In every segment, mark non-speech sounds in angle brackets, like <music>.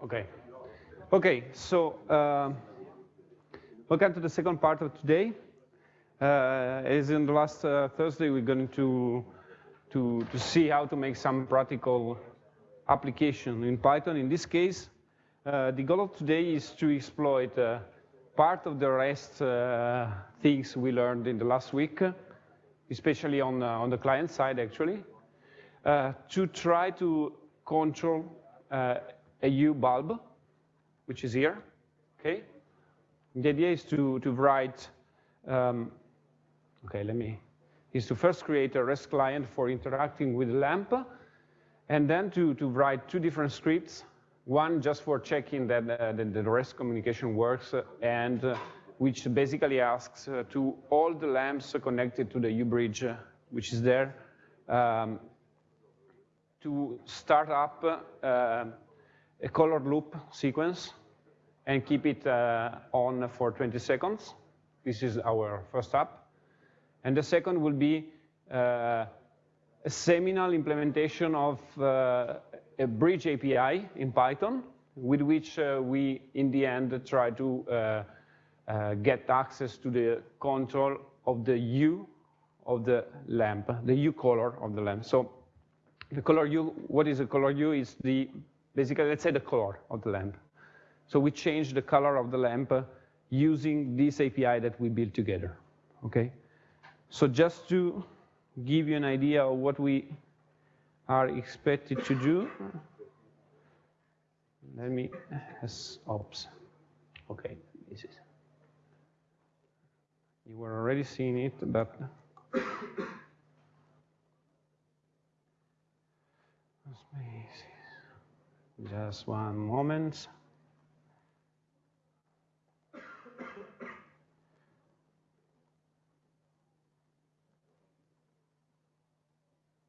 Okay. Okay, so uh, welcome to the second part of today. Uh, as in the last uh, Thursday, we're going to, to, to see how to make some practical application in Python. In this case, uh, the goal of today is to exploit uh, part of the REST uh, things we learned in the last week, especially on, on the client side, actually, to try to control a Hue bulb, which is here, okay? The idea is to, to write, um, okay, let me, is to first create a REST client for interacting with LAMP, and then to, to write two different scripts, one just for checking that, uh, that the REST communication works, uh, and uh, which basically asks uh, to all the lamps connected to the Hue-bridge, uh, which is there, um, to start up uh, a color loop sequence and keep it uh, on for 20 seconds. This is our first app. And the second will be uh, a seminal implementation of uh, a bridge API in Python, with which uh, we, in the end, try to uh, uh, get access to the control of the hue of the lamp, the hue color of the lamp. So the color hue, what is the color hue? Is the basically, let's say the color of the lamp. So we change the color of the lamp uh, using this API that we built together, okay? So just to give you an idea of what we are expected to do, let me, oops, okay, this is, you were already seeing it, but Just one moment.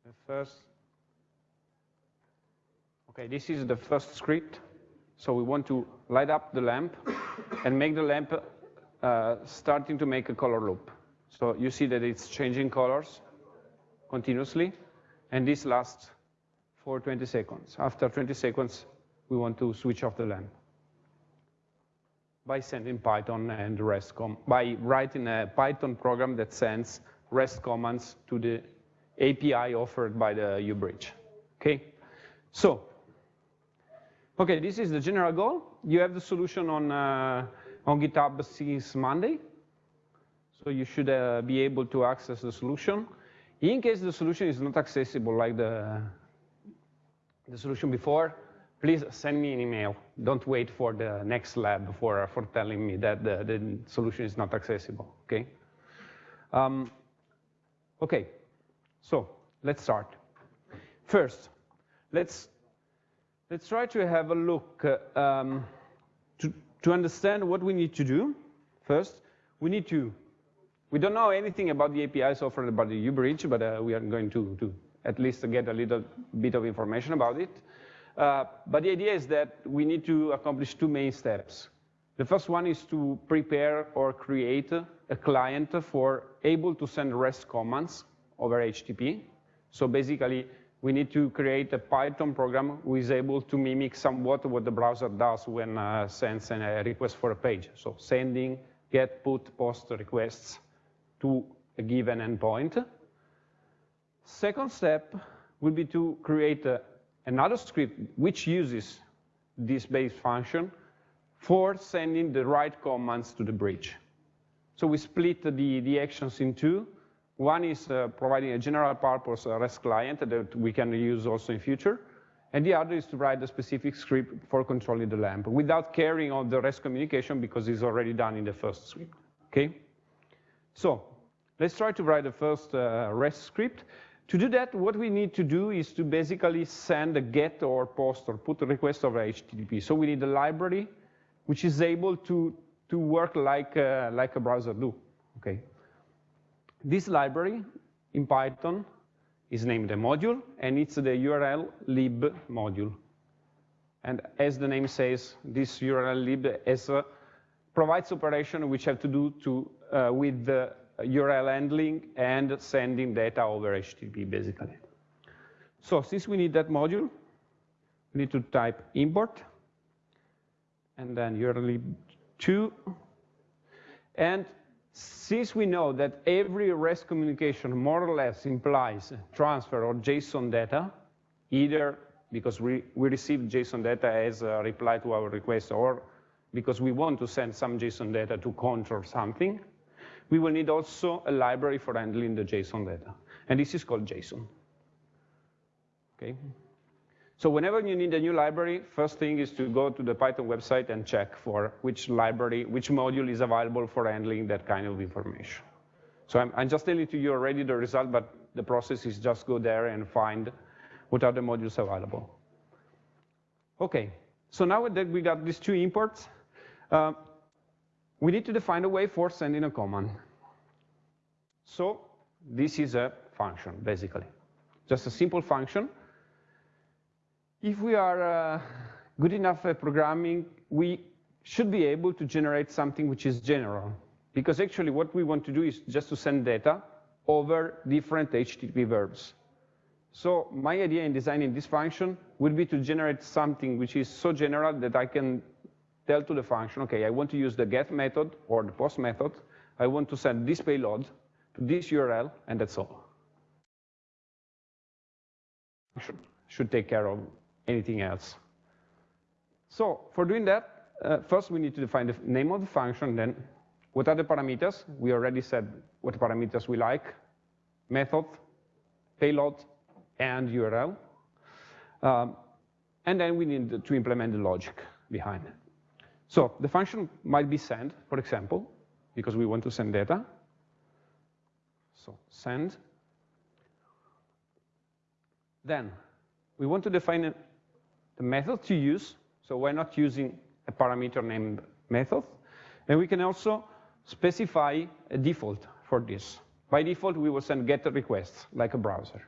The first, okay, this is the first script. So we want to light up the lamp and make the lamp uh, starting to make a color loop. So you see that it's changing colors continuously, and this lasts for 20 seconds. After 20 seconds, we want to switch off the lamp by sending Python and REST by writing a Python program that sends REST commands to the API offered by the Hue-bridge. Okay, so okay, this is the general goal. You have the solution on uh, on GitHub since Monday, so you should uh, be able to access the solution. In case the solution is not accessible, like the the solution before, please send me an email. Don't wait for the next lab for, for telling me that the, the solution is not accessible, okay? Um, okay, so let's start. First, let's, let's try to have a look uh, um, to, to understand what we need to do. First, we need to, we don't know anything about the APIs offered by the Hue-Bridge, but uh, we are going to, to at least get a little bit of information about it. Uh, but the idea is that we need to accomplish two main steps. The first one is to prepare or create a client for able to send REST commands over HTTP. So basically, we need to create a Python program who is able to mimic somewhat what the browser does when uh, sends a request for a page. So sending, get, put, post requests to a given endpoint. Second step would be to create a, another script which uses this base function for sending the right commands to the bridge. So we split the, the actions in two. One is uh, providing a general purpose REST client that we can use also in future. And the other is to write a specific script for controlling the lamp without caring on the REST communication because it's already done in the first script, okay? So let's try to write the first uh, REST script. To do that, what we need to do is to basically send a get or post or put a request over HTTP. So we need a library which is able to, to work like, uh, like a browser do, okay? This library in Python is named a module, and it's the URL lib module. And as the name says, this urllib is, uh, provides operation which have to do to, uh, with the URL handling and sending data over HTTP, basically. So since we need that module, we need to type import and then URL 2. And since we know that every REST communication more or less implies transfer or JSON data, either because we, we receive JSON data as a reply to our request or because we want to send some JSON data to control something, we will need also a library for handling the JSON data. And this is called JSON. Okay? So whenever you need a new library, first thing is to go to the Python website and check for which library, which module is available for handling that kind of information. So I'm, I'm just telling to you already the result, but the process is just go there and find what are the modules available. Okay, so now that we got these two imports, uh, we need to define a way for sending a command. So this is a function, basically. Just a simple function if we are uh, good enough at programming, we should be able to generate something which is general. Because actually what we want to do is just to send data over different HTTP verbs. So my idea in designing this function would be to generate something which is so general that I can tell to the function, okay, I want to use the get method or the post method. I want to send this payload to this URL, and that's all. Should, should take care of anything else. So for doing that, uh, first we need to define the name of the function, then what are the parameters? We already said what parameters we like, method, payload, and URL. Um, and then we need to implement the logic behind it. So the function might be send, for example, because we want to send data. So send. Then we want to define the method to use, so we're not using a parameter named method. And we can also specify a default for this. By default, we will send GET requests, like a browser.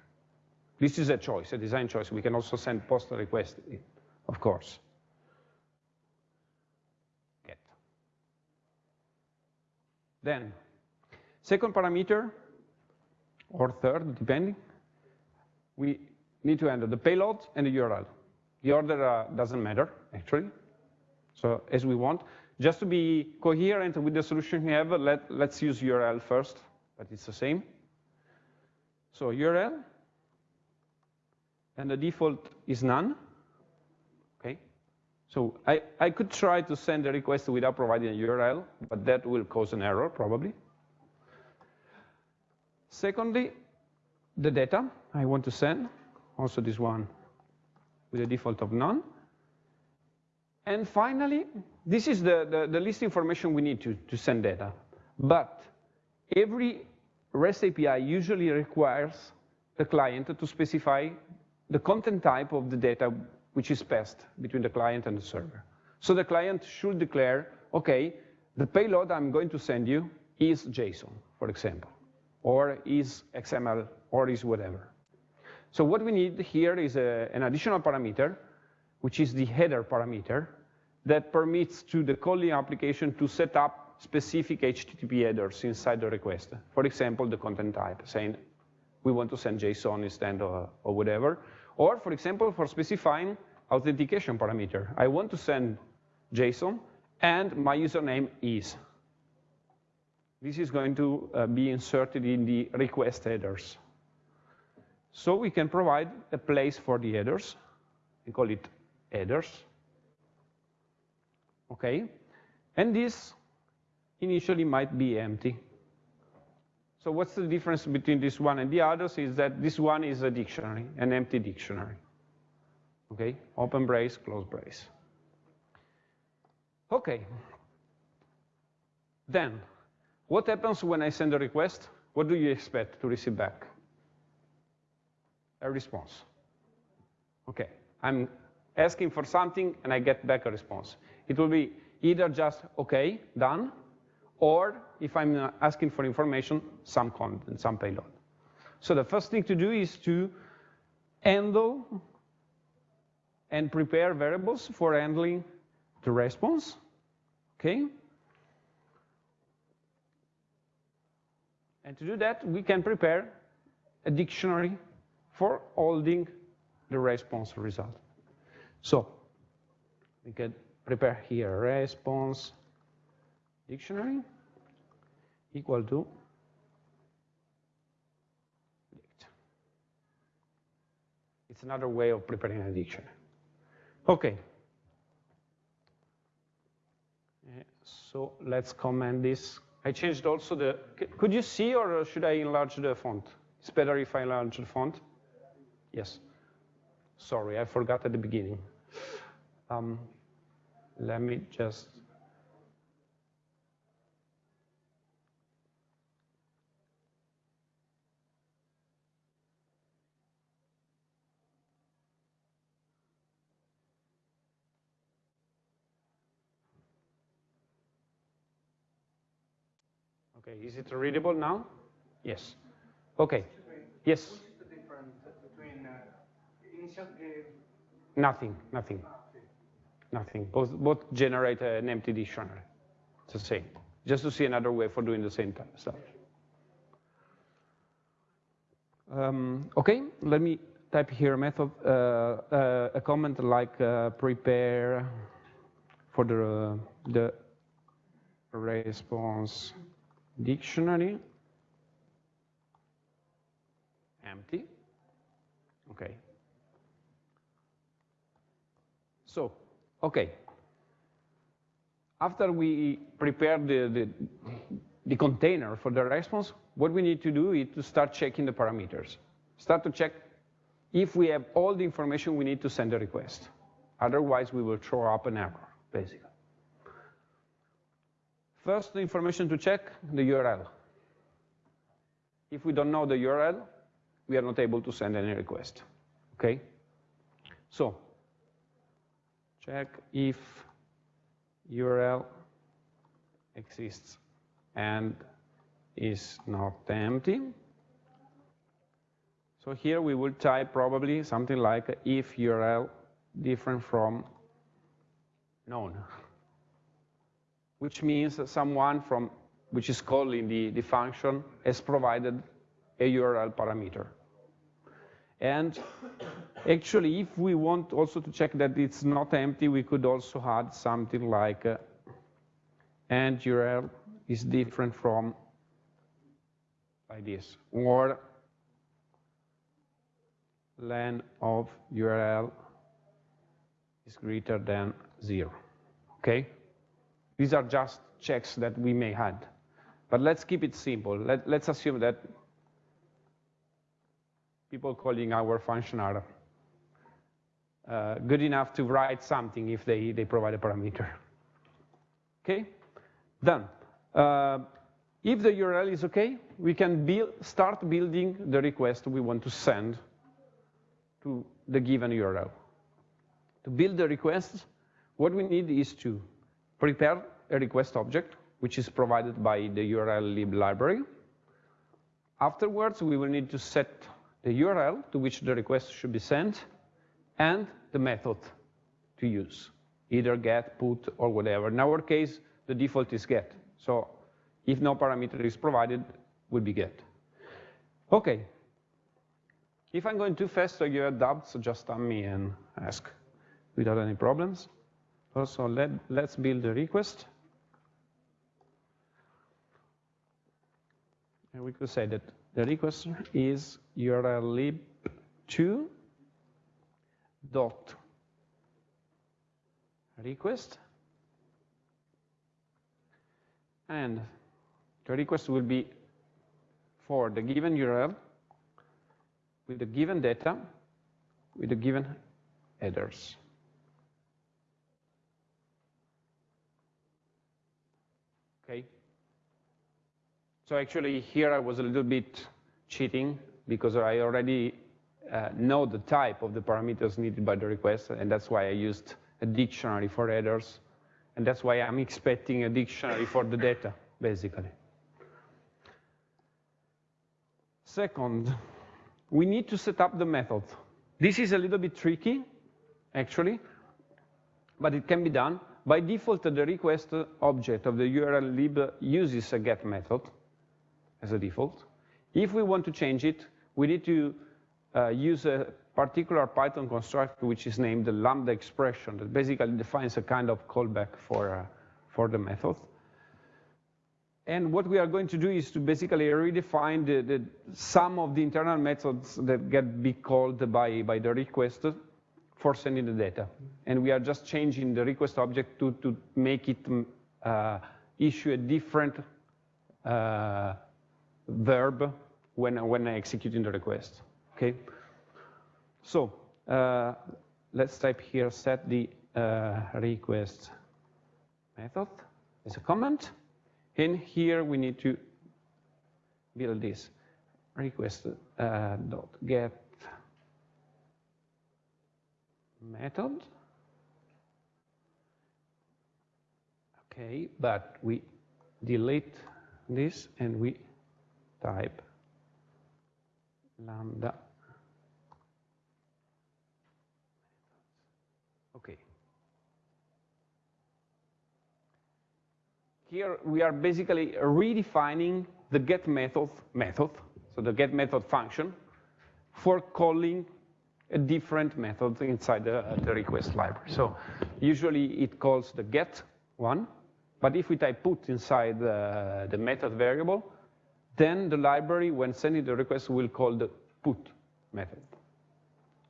This is a choice, a design choice. We can also send POST requests, of course. Get. Then, second parameter, or third, depending, we need to enter the payload and the URL. The order uh, doesn't matter, actually. So as we want. Just to be coherent with the solution we have, let, let's use URL first, but it's the same. So URL, and the default is none. So I, I could try to send a request without providing a URL, but that will cause an error, probably. Secondly, the data I want to send, also this one with a default of none. And finally, this is the, the, the least information we need to, to send data. But every REST API usually requires the client to specify the content type of the data which is passed between the client and the server. So the client should declare, okay, the payload I'm going to send you is JSON, for example, or is XML, or is whatever. So what we need here is a, an additional parameter, which is the header parameter, that permits to the calling application to set up specific HTTP headers inside the request. For example, the content type, saying we want to send JSON instead of, or whatever. Or, for example, for specifying authentication parameter. I want to send JSON, and my username is. This is going to uh, be inserted in the request headers. So we can provide a place for the headers. We call it headers. Okay? And this initially might be empty. So what's the difference between this one and the others is that this one is a dictionary, an empty dictionary. Okay, open brace, close brace. Okay. Then, what happens when I send a request? What do you expect to receive back? a response. Okay, I'm asking for something and I get back a response. It will be either just, okay, done, or if I'm asking for information, some content, some payload. So the first thing to do is to handle and prepare variables for handling the response, okay? And to do that, we can prepare a dictionary for holding the response result. So we can prepare here response dictionary equal to dict. It's another way of preparing a dictionary. Okay. So let's comment this. I changed also the, could you see or should I enlarge the font? It's better if I enlarge the font. Yes. Sorry, I forgot at the beginning. Um, let me just Okay, is it readable now? Yes. Okay. Yes. What is the difference between uh, initial? Uh, nothing, nothing. Nothing. Both, both generate an empty dictionary. It's the same. Just to see another way for doing the same stuff. Um, okay, let me type here a method, uh, uh, a comment like uh, prepare for the, the response dictionary, empty, okay. So, okay. After we prepare the, the, the container for the response, what we need to do is to start checking the parameters. Start to check if we have all the information we need to send a request. Otherwise, we will throw up an error, basically. First, information to check, the URL. If we don't know the URL, we are not able to send any request, okay? So, check if URL exists and is not empty. So here we will type probably something like if URL different from known <laughs> which means that someone from, which is calling the, the function has provided a URL parameter. And actually, if we want also to check that it's not empty, we could also add something like uh, and URL is different from like this, or len of URL is greater than zero, okay? These are just checks that we may add. But let's keep it simple. Let, us assume that people calling our function are uh, good enough to write something if they, they provide a parameter. Okay, done. Uh, if the URL is okay, we can build, start building the request we want to send to the given URL. To build the request, what we need is to prepare a request object, which is provided by the urllib library. Afterwards, we will need to set the URL to which the request should be sent and the method to use, either get, put, or whatever. In our case, the default is get. So if no parameter is provided, will be get. Okay. If I'm going too fast or you have doubts, just tell me and ask without any problems. Also, let, let's build a request. And we could say that the request is url lib2 dot request. And the request will be for the given URL with the given data with the given headers. Okay. So actually here I was a little bit cheating because I already uh, know the type of the parameters needed by the request, and that's why I used a dictionary for headers, and that's why I'm expecting a dictionary for the data, basically. Second, we need to set up the method. This is a little bit tricky, actually, but it can be done. By default, the request object of the urllib uses a get method as a default. If we want to change it, we need to uh, use a particular Python constructor which is named the lambda expression that basically defines a kind of callback for, uh, for the method. And what we are going to do is to basically redefine the, the, some of the internal methods that get be called by, by the request for sending the data. And we are just changing the request object to, to make it uh, issue a different uh, verb when, when I executing the request, okay? So uh, let's type here set the uh, request method as a comment. And here we need to build this request uh, dot get method. Okay, but we delete this and we type lambda Okay. Here we are basically redefining the get method method, so the get method function, for calling a different method inside the, the request library. So usually it calls the get one, but if we type put inside the, the method variable, then the library, when sending the request, will call the put method.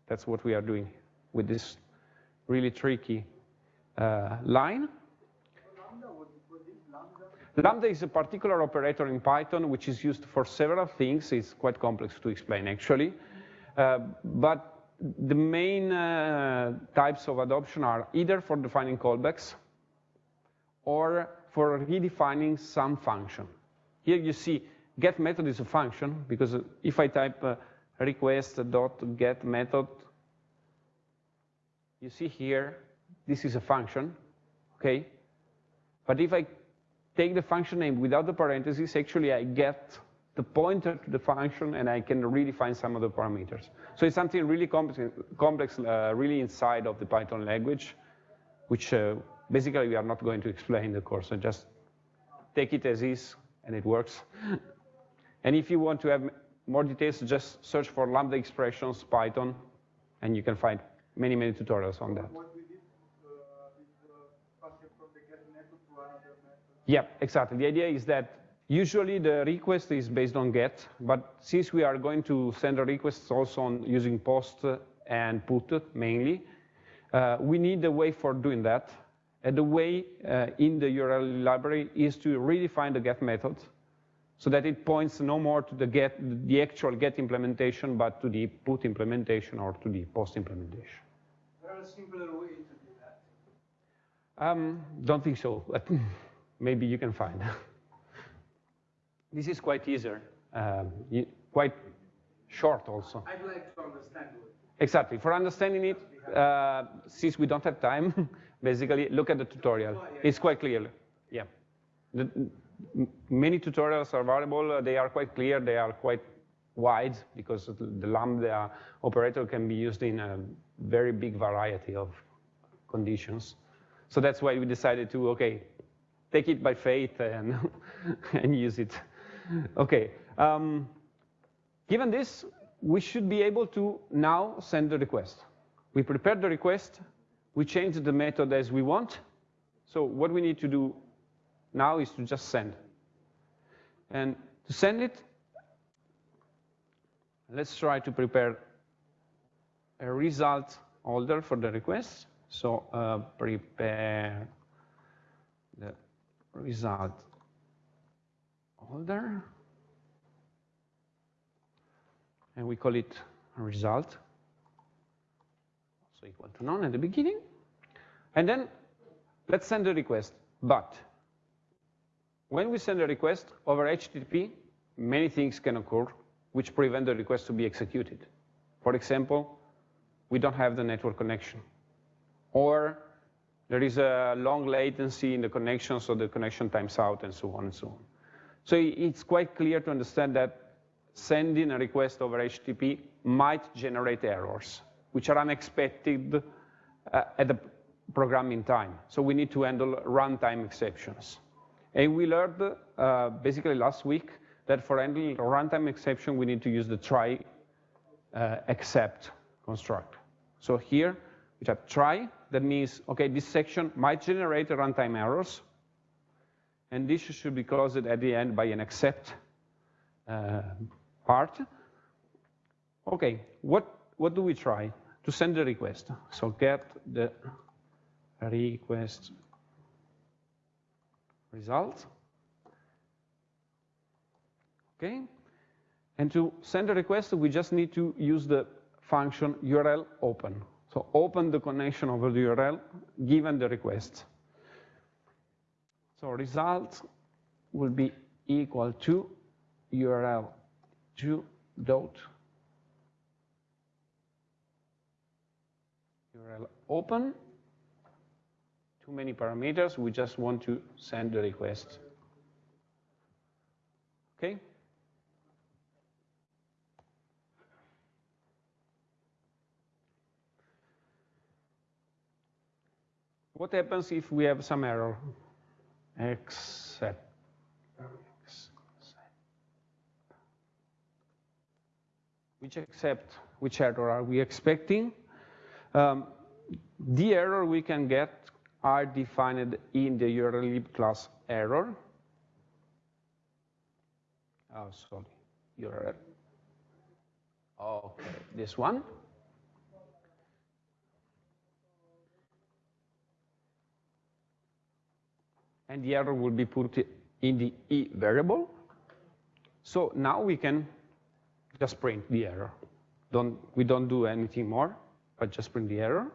That's what we are doing with this really tricky uh, line. Lambda is a particular operator in Python which is used for several things. It's quite complex to explain, actually. Uh, but the main uh, types of adoption are either for defining callbacks or for redefining some function. Here you see get method is a function because if I type uh, get method, you see here, this is a function, okay? But if I take the function name without the parentheses, actually I get the pointer to the function and I can redefine some of the parameters. So it's something really complex, complex uh, really inside of the Python language, which uh, basically we are not going to explain in the course. So just take it as is and it works. <laughs> and if you want to have more details, just search for Lambda expressions Python and you can find many, many tutorials on that. Yeah, exactly. The idea is that usually the request is based on get, but since we are going to send a request also on using post and put mainly, uh, we need a way for doing that. And the way uh, in the URL library is to redefine the get method so that it points no more to the get, the actual get implementation, but to the put implementation or to the post implementation. There are simpler way to do that. Um, don't think so. <laughs> maybe you can find. <laughs> this is quite easier, um, quite short also. I'd like to understand it. Exactly. For understanding it, uh, since we don't have time, <laughs> basically look at the tutorial. Oh, it's quite clear. Yeah. The, many tutorials are available. They are quite clear. They are quite wide because the Lambda operator can be used in a very big variety of conditions. So that's why we decided to, okay, take it by faith and, <laughs> and use it. Okay. Um, given this, we should be able to now send the request. We prepared the request. We changed the method as we want. So what we need to do now is to just send. And to send it, let's try to prepare a result holder for the request. So uh, prepare the result holder. And we call it result. So equal to none at the beginning. And then let's send the request. But when we send a request over HTTP, many things can occur which prevent the request to be executed. For example, we don't have the network connection. Or there is a long latency in the connection, so the connection times out and so on and so on. So it's quite clear to understand that sending a request over HTTP might generate errors, which are unexpected uh, at the programming time. So we need to handle runtime exceptions. And we learned uh, basically last week that for handling runtime exception, we need to use the try uh, except construct. So here, we have try, that means, okay, this section might generate runtime errors, and this should be closed at the end by an except uh, part. Okay, what, what do we try? To send the request. So get the request result. Okay, and to send a request, we just need to use the function URL open. So open the connection over the URL given the request. So result will be equal to URL 2 dot URL open. Too many parameters. We just want to send the request. Okay. What happens if we have some error? Except. Which except, which error are we expecting? Um, the error we can get are defined in the URL class error. Oh, sorry, URL. Okay, this one. and the error will be put in the E variable. So now we can just print the error. Don't, we don't do anything more, but just print the error.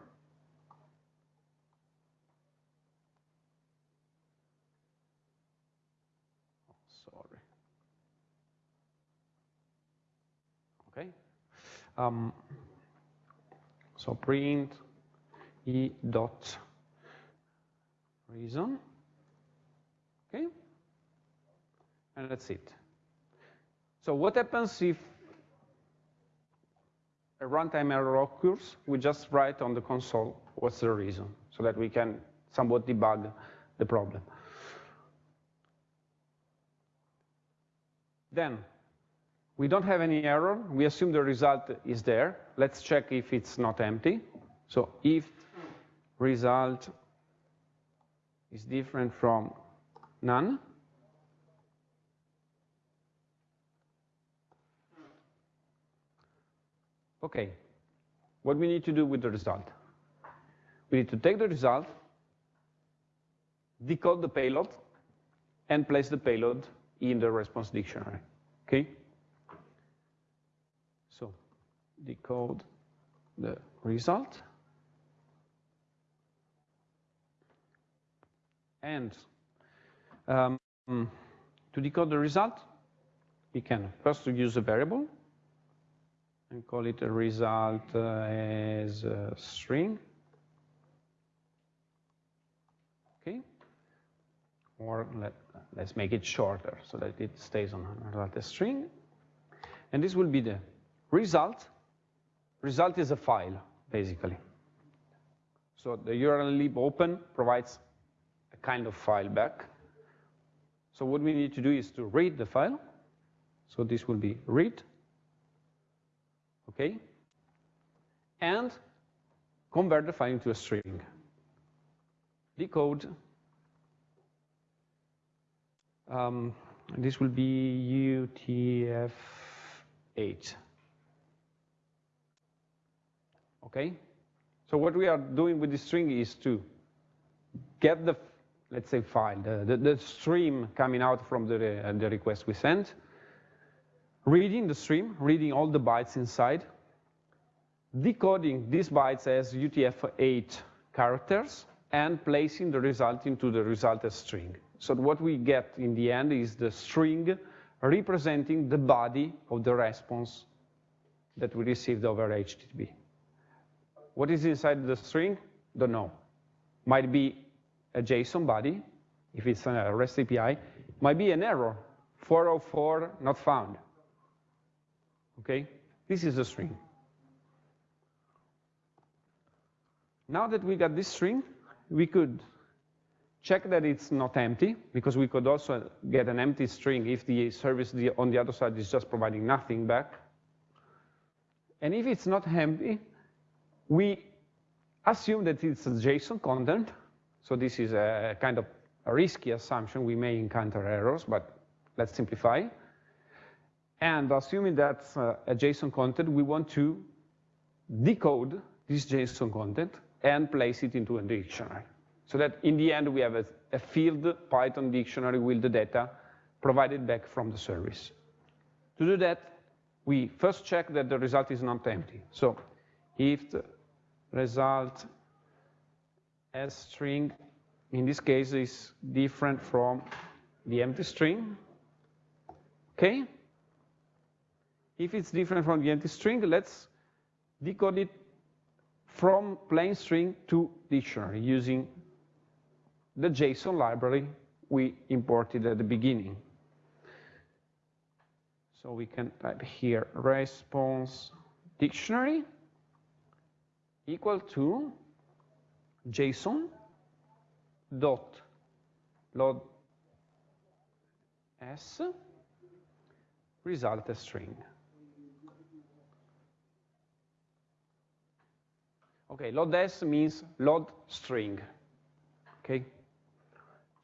Oh, sorry. Okay. Um, so print e dot reason. Okay? And that's it. So what happens if a runtime error occurs? We just write on the console what's the reason so that we can somewhat debug the problem. Then, we don't have any error. We assume the result is there. Let's check if it's not empty. So if result is different from None? Okay, what we need to do with the result? We need to take the result, decode the payload, and place the payload in the response dictionary, okay? Decode the result, and um, to decode the result, we can first use a variable and call it a result uh, as a string. Okay. Or let, let's make it shorter so that it stays on result as string. And this will be the result. Result is a file, basically. So the urllib open provides a kind of file back. So what we need to do is to read the file. So this will be read, okay? And convert the file into a string. Decode. Um, this will be UTF-8. Okay? So what we are doing with this string is to get the let's say, file, the, the, the stream coming out from the, uh, the request we sent, reading the stream, reading all the bytes inside, decoding these bytes as UTF-8 characters, and placing the result into the result as string. So what we get in the end is the string representing the body of the response that we received over HTTP. What is inside the string? Don't know. Might be a JSON body, if it's a REST API, might be an error, 404 not found. Okay, this is a string. Now that we got this string, we could check that it's not empty, because we could also get an empty string if the service on the other side is just providing nothing back. And if it's not empty, we assume that it's a JSON content. So this is a kind of a risky assumption. We may encounter errors, but let's simplify. And assuming that's uh, a JSON content, we want to decode this JSON content and place it into a dictionary. So that in the end, we have a, a field Python dictionary with the data provided back from the service. To do that, we first check that the result is not empty. So if the result as string, in this case, is different from the empty string, okay? If it's different from the empty string, let's decode it from plain string to dictionary using the JSON library we imported at the beginning. So we can type here response dictionary equal to JSON dot load s result string. Okay, load s means load string. Okay,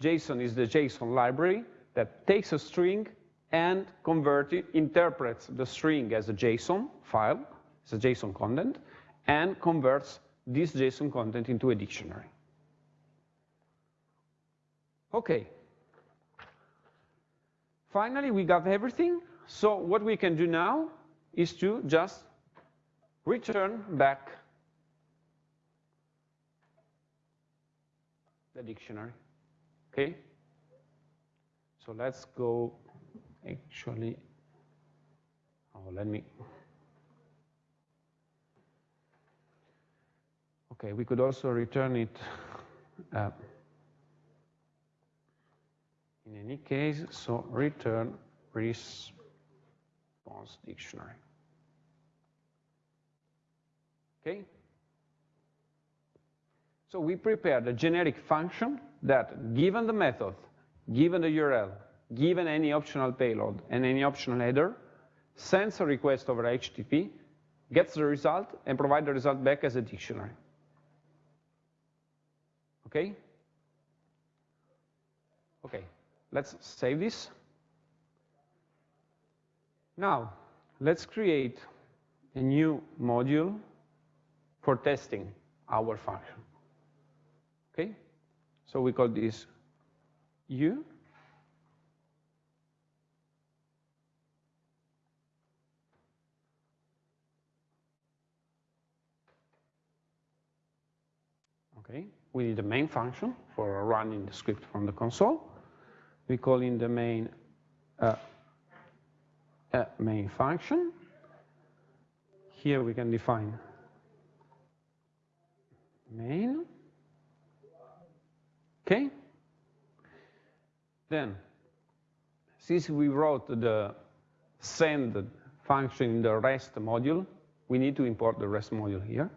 JSON is the JSON library that takes a string and converts it, interprets the string as a JSON file, as a JSON content, and converts this JSON content into a dictionary. Okay. Finally, we got everything. So what we can do now is to just return back the dictionary. Okay? So let's go actually, oh, let me, okay, we could also return it uh, in any case, so return response dictionary. Okay? So we prepared a generic function that, given the method, given the URL, given any optional payload and any optional header, sends a request over HTTP, gets the result, and provides the result back as a dictionary. Okay? Okay, let's save this. Now, let's create a new module for testing our function. Okay? So we call this U. Okay, we need a main function for running the script from the console. We call in the main uh, a main function. Here we can define main. Okay? Then, since we wrote the send function in the REST module, we need to import the REST module here.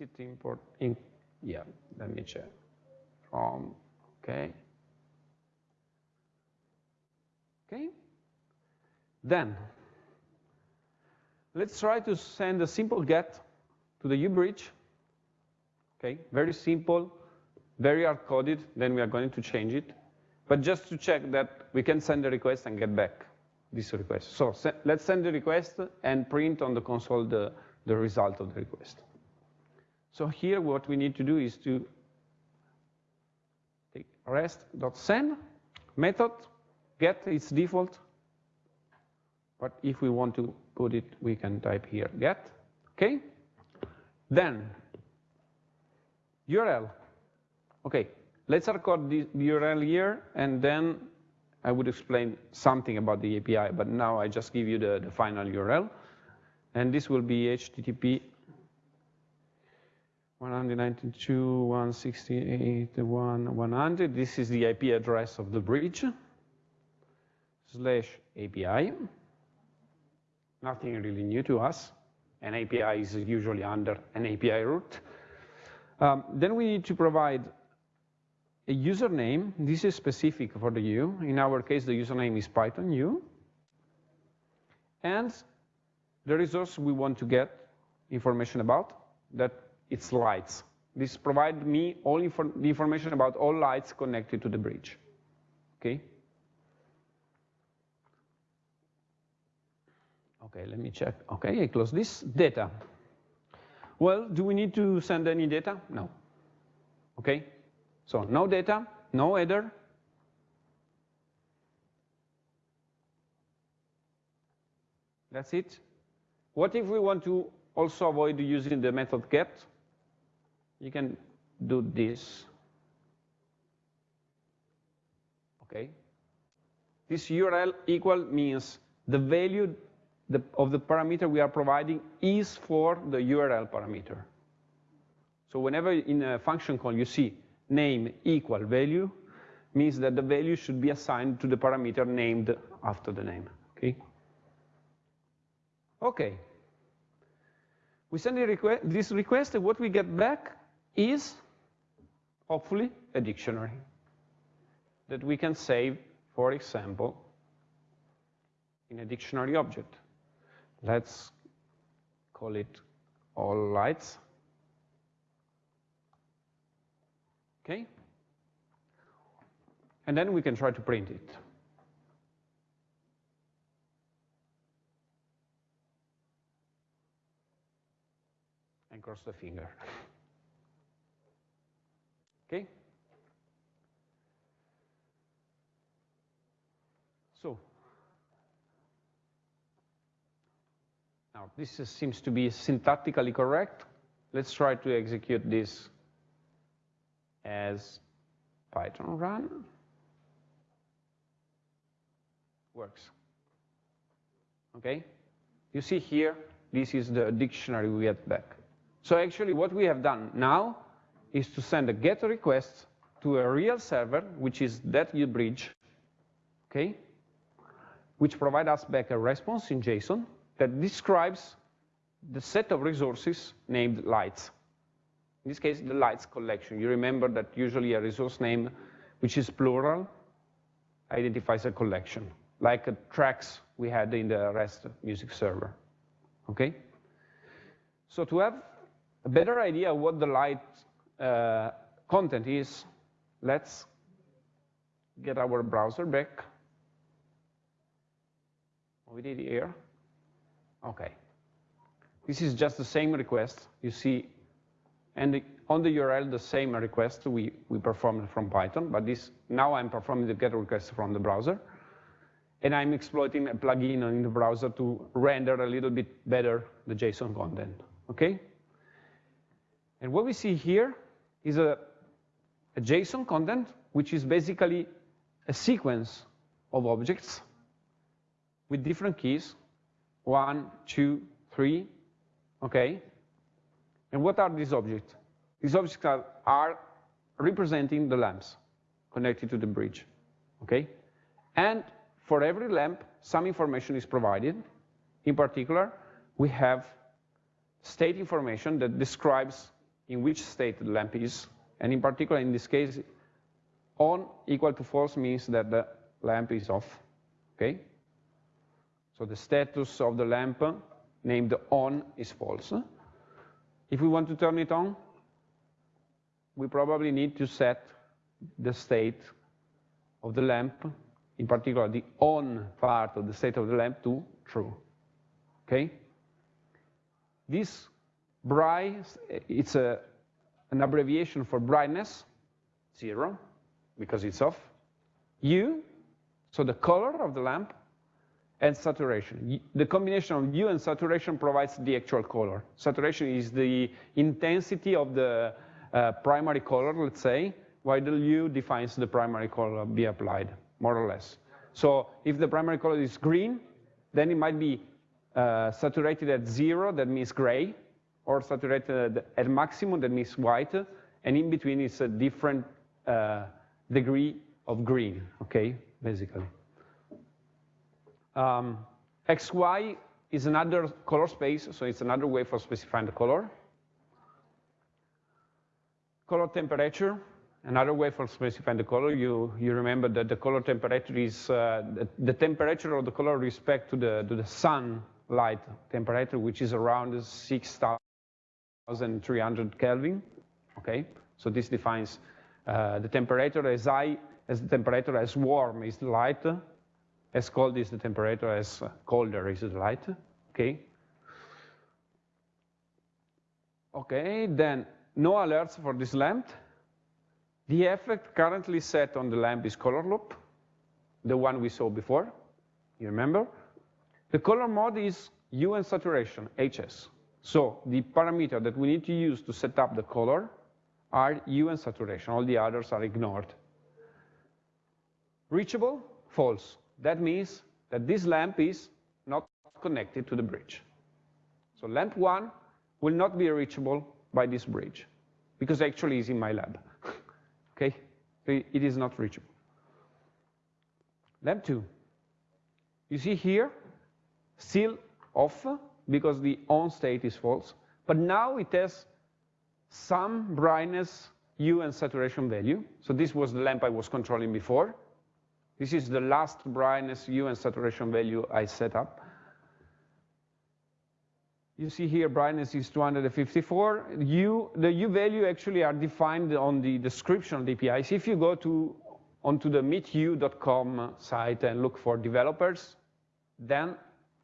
It import? In, yeah, let me check. From, okay. Okay. Then, let's try to send a simple get to the Hue bridge. Okay, very simple, very hard-coded, then we are going to change it. But just to check that we can send the request and get back this request. So let's send the request and print on the console the, the result of the request. So here what we need to do is to take rest.send method, get its default, but if we want to put it, we can type here get, okay? Then URL, okay, let's record the URL here and then I would explain something about the API, but now I just give you the, the final URL. And this will be HTTP 192.168.100. This is the IP address of the bridge, slash API. Nothing really new to us. An API is usually under an API root. Um, then we need to provide a username. This is specific for the Hue. In our case, the username is Python U. and the resource we want to get information about, that it's lights. This provides me all infor the information about all lights connected to the bridge, okay? Okay, let me check. Okay, I close this. Data. Well, do we need to send any data? No. Okay, so no data, no header. That's it. What if we want to also avoid using the method get? You can do this. Okay. This URL equal means the value the, of the parameter we are providing is for the URL parameter. So whenever in a function call you see name equal value, means that the value should be assigned to the parameter named after the name, okay? Okay. We send request, this request, and what we get back is, hopefully, a dictionary that we can save, for example, in a dictionary object. Let's call it all lights. Okay? And then we can try to print it. And cross the finger. <laughs> okay? So, now this is, seems to be syntactically correct. Let's try to execute this as Python run. Works. Okay? You see here, this is the dictionary we get back. So actually what we have done now is to send a GET request to a real server, which is that Hue bridge, okay? Which provide us back a response in JSON that describes the set of resources named lights. In this case, the lights collection. You remember that usually a resource name, which is plural, identifies a collection, like tracks we had in the REST music server, okay? So to have a better idea of what the light uh, content is, let's get our browser back. We did here. Okay. This is just the same request. You see and on the URL, the same request we, we performed from Python, but this now I'm performing the GET request from the browser. And I'm exploiting a plugin in the browser to render a little bit better the JSON content, okay? And what we see here is a, a JSON content, which is basically a sequence of objects with different keys, one, two, three, okay? And what are these objects? These objects are, are representing the lamps connected to the bridge, okay? And for every lamp, some information is provided. In particular, we have state information that describes in which state the lamp is. And in particular, in this case, on equal to false means that the lamp is off, okay? So the status of the lamp named on is false. If we want to turn it on, we probably need to set the state of the lamp, in particular the on part of the state of the lamp to true, okay? This bright, it's a, an abbreviation for brightness, zero, because it's off. Hue, so the color of the lamp, and saturation. The combination of hue and saturation provides the actual color. Saturation is the intensity of the uh, primary color, let's say, while the hue defines the primary color be applied, more or less. So if the primary color is green, then it might be uh, saturated at zero, that means gray, or saturated at maximum, that means white, and in between is a different uh, degree of green, okay, basically. Um, XY is another color space, so it's another way for specifying the color. Color temperature, another way for specifying the color, you, you remember that the color temperature is uh, the, the, temperature of the color respect to the, to the sunlight temperature, which is around 6,300 Kelvin, okay? So this defines uh, the temperature as high as the temperature as warm is the light, as cold is the temperature, as colder is the light, okay? Okay, then no alerts for this lamp. The effect currently set on the lamp is color loop, the one we saw before, you remember? The color mode is hue and saturation, HS. So the parameter that we need to use to set up the color are hue and saturation. All the others are ignored. Reachable, false. That means that this lamp is not connected to the bridge. So lamp one will not be reachable by this bridge because actually it's in my lab. <laughs> okay, it is not reachable. Lamp two. You see here, still off because the on state is false, but now it has some brightness, hue, and saturation value. So this was the lamp I was controlling before. This is the last brightness, hue, and saturation value I set up. You see here brightness is 254. Hue, the hue value actually are defined on the description of the APIs. If you go to onto the meethue.com site and look for developers, then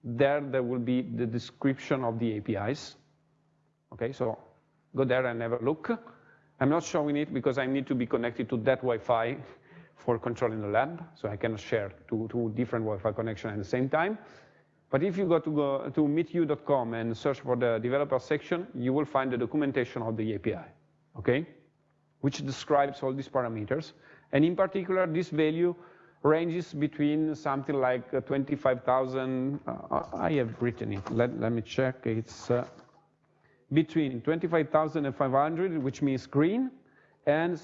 there there will be the description of the APIs. Okay, so go there and have a look. I'm not showing it because I need to be connected to that Wi-Fi for controlling the lab, so I cannot share two, two different Wi-Fi connections at the same time. But if you go to, go to meethue.com and search for the developer section, you will find the documentation of the API, okay? Which describes all these parameters. And in particular, this value ranges between something like uh, 25,000, uh, I have written it, let, let me check, it's uh, between 25,500, which means green, and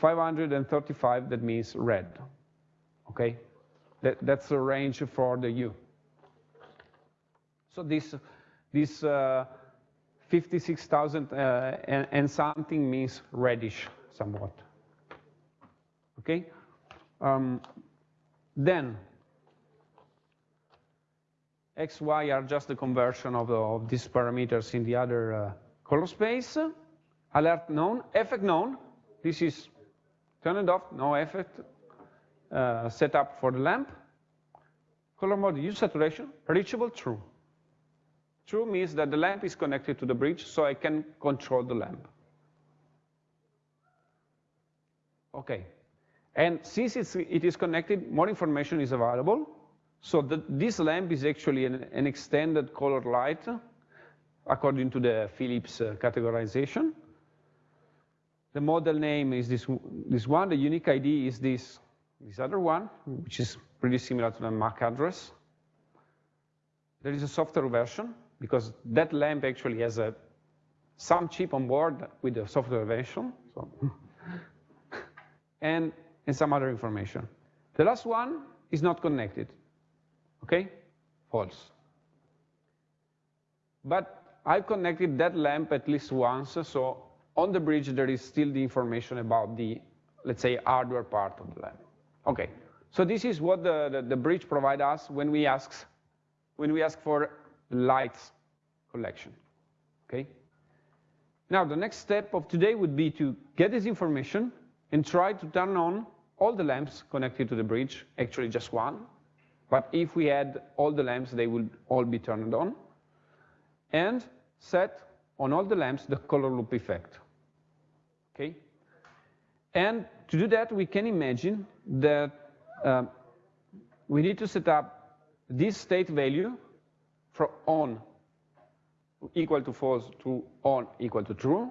65,535, that means red, okay? That, that's the range for the hue. So this, this uh, 56,000 uh, and, and, something means reddish somewhat. Okay? Um, then, x, y are just the conversion of, the, of these parameters in the other uh, color space. Alert known, effect known. This is turned off, no effect uh, set up for the lamp. Color mode hue saturation, reachable, true. True means that the lamp is connected to the bridge, so I can control the lamp. Okay. And since it is connected, more information is available. So the, this lamp is actually an, an, extended color light according to the Philips uh, categorization. The model name is this, this one. The unique ID is this this other one, which is pretty similar to the MAC address. There is a software version, because that lamp actually has a, some chip on board with the software version, so. <laughs> and, and some other information. The last one is not connected, okay? False. But I've connected that lamp at least once, so on the bridge there is still the information about the, let's say, hardware part of the lamp. Okay, so this is what the, the, the bridge provides us when we ask when we ask for lights collection. Okay. Now the next step of today would be to get this information and try to turn on all the lamps connected to the bridge, actually just one. But if we had all the lamps, they would all be turned on. And set on all the lamps the color loop effect. Okay? And to do that, we can imagine that uh, we need to set up this state value from on equal to false to on equal to true,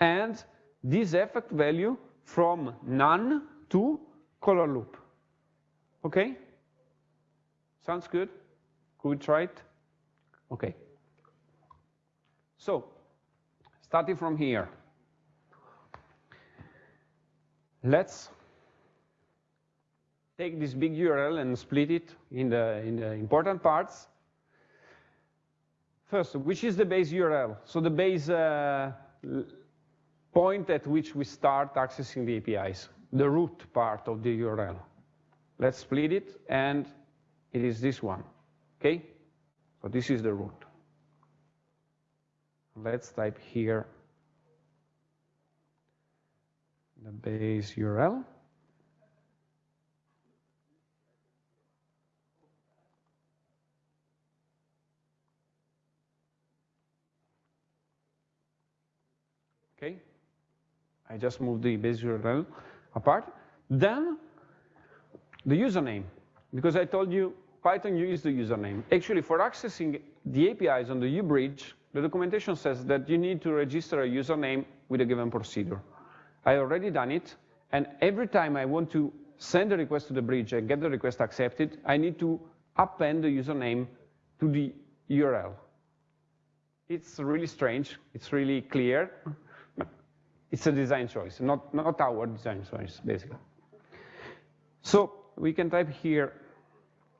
and this effect value from none to color loop. Okay? Sounds good? Could we try it? Okay. So, starting from here. Let's take this big URL and split it in the, in the important parts. First, which is the base URL? So the base uh, point at which we start accessing the APIs, the root part of the URL. Let's split it, and it is this one, okay? So this is the root. Let's type here the base URL. Okay, I just moved the base URL apart. Then the username, because I told you Python uses the username. Actually, for accessing the APIs on the Hue bridge, the documentation says that you need to register a username with a given procedure. I already done it, and every time I want to send a request to the bridge and get the request accepted, I need to append the username to the URL. It's really strange, it's really clear, it's a design choice, not, not our design choice, basically. So we can type here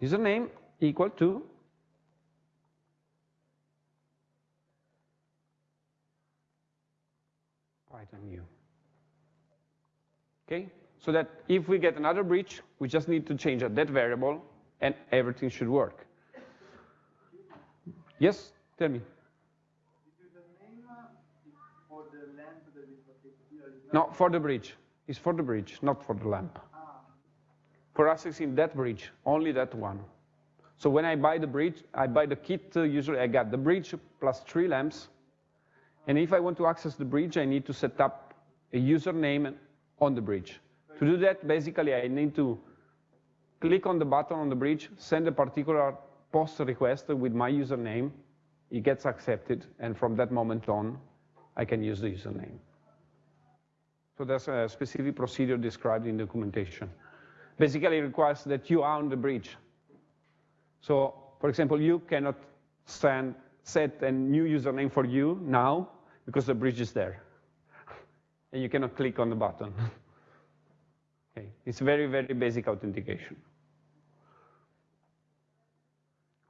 username equal to Python U. Okay, so that if we get another breach, we just need to change that variable and everything should work. Yes, tell me. No, for the bridge. It's for the bridge, not for the lamp. For accessing that bridge, only that one. So when I buy the bridge, I buy the kit, uh, usually I got the bridge plus three lamps. And if I want to access the bridge, I need to set up a username on the bridge. To do that, basically, I need to click on the button on the bridge, send a particular post request with my username, it gets accepted, and from that moment on, I can use the username. So there's a specific procedure described in documentation. Basically, it requires that you own the bridge. So, for example, you cannot send, set a new username for you now because the bridge is there. And you cannot click on the button. <laughs> okay. It's very, very basic authentication.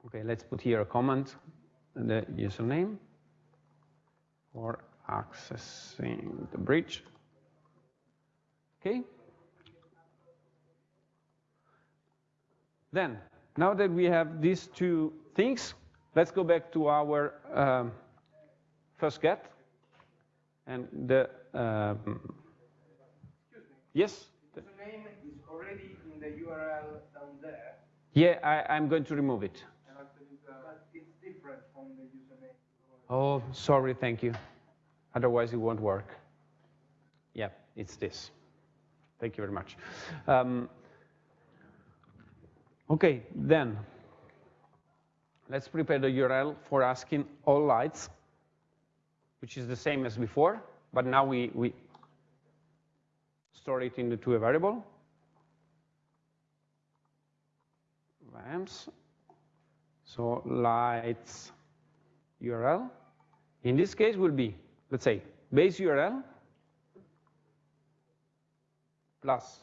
Okay, let's put here a comment, the username for accessing the bridge. Okay? Then, now that we have these two things, let's go back to our um, first get. And the, um, yes? The name is already in the URL down there. Yeah, I, am going to remove it. It's different from the username. Oh, sorry, thank you. Otherwise, it won't work. Yeah, it's this. Thank you very much. Um, okay, then let's prepare the URL for asking all lights, which is the same as before, but now we, we store it into a variable. Lamps. So lights URL. In this case will be, let's say, base URL plus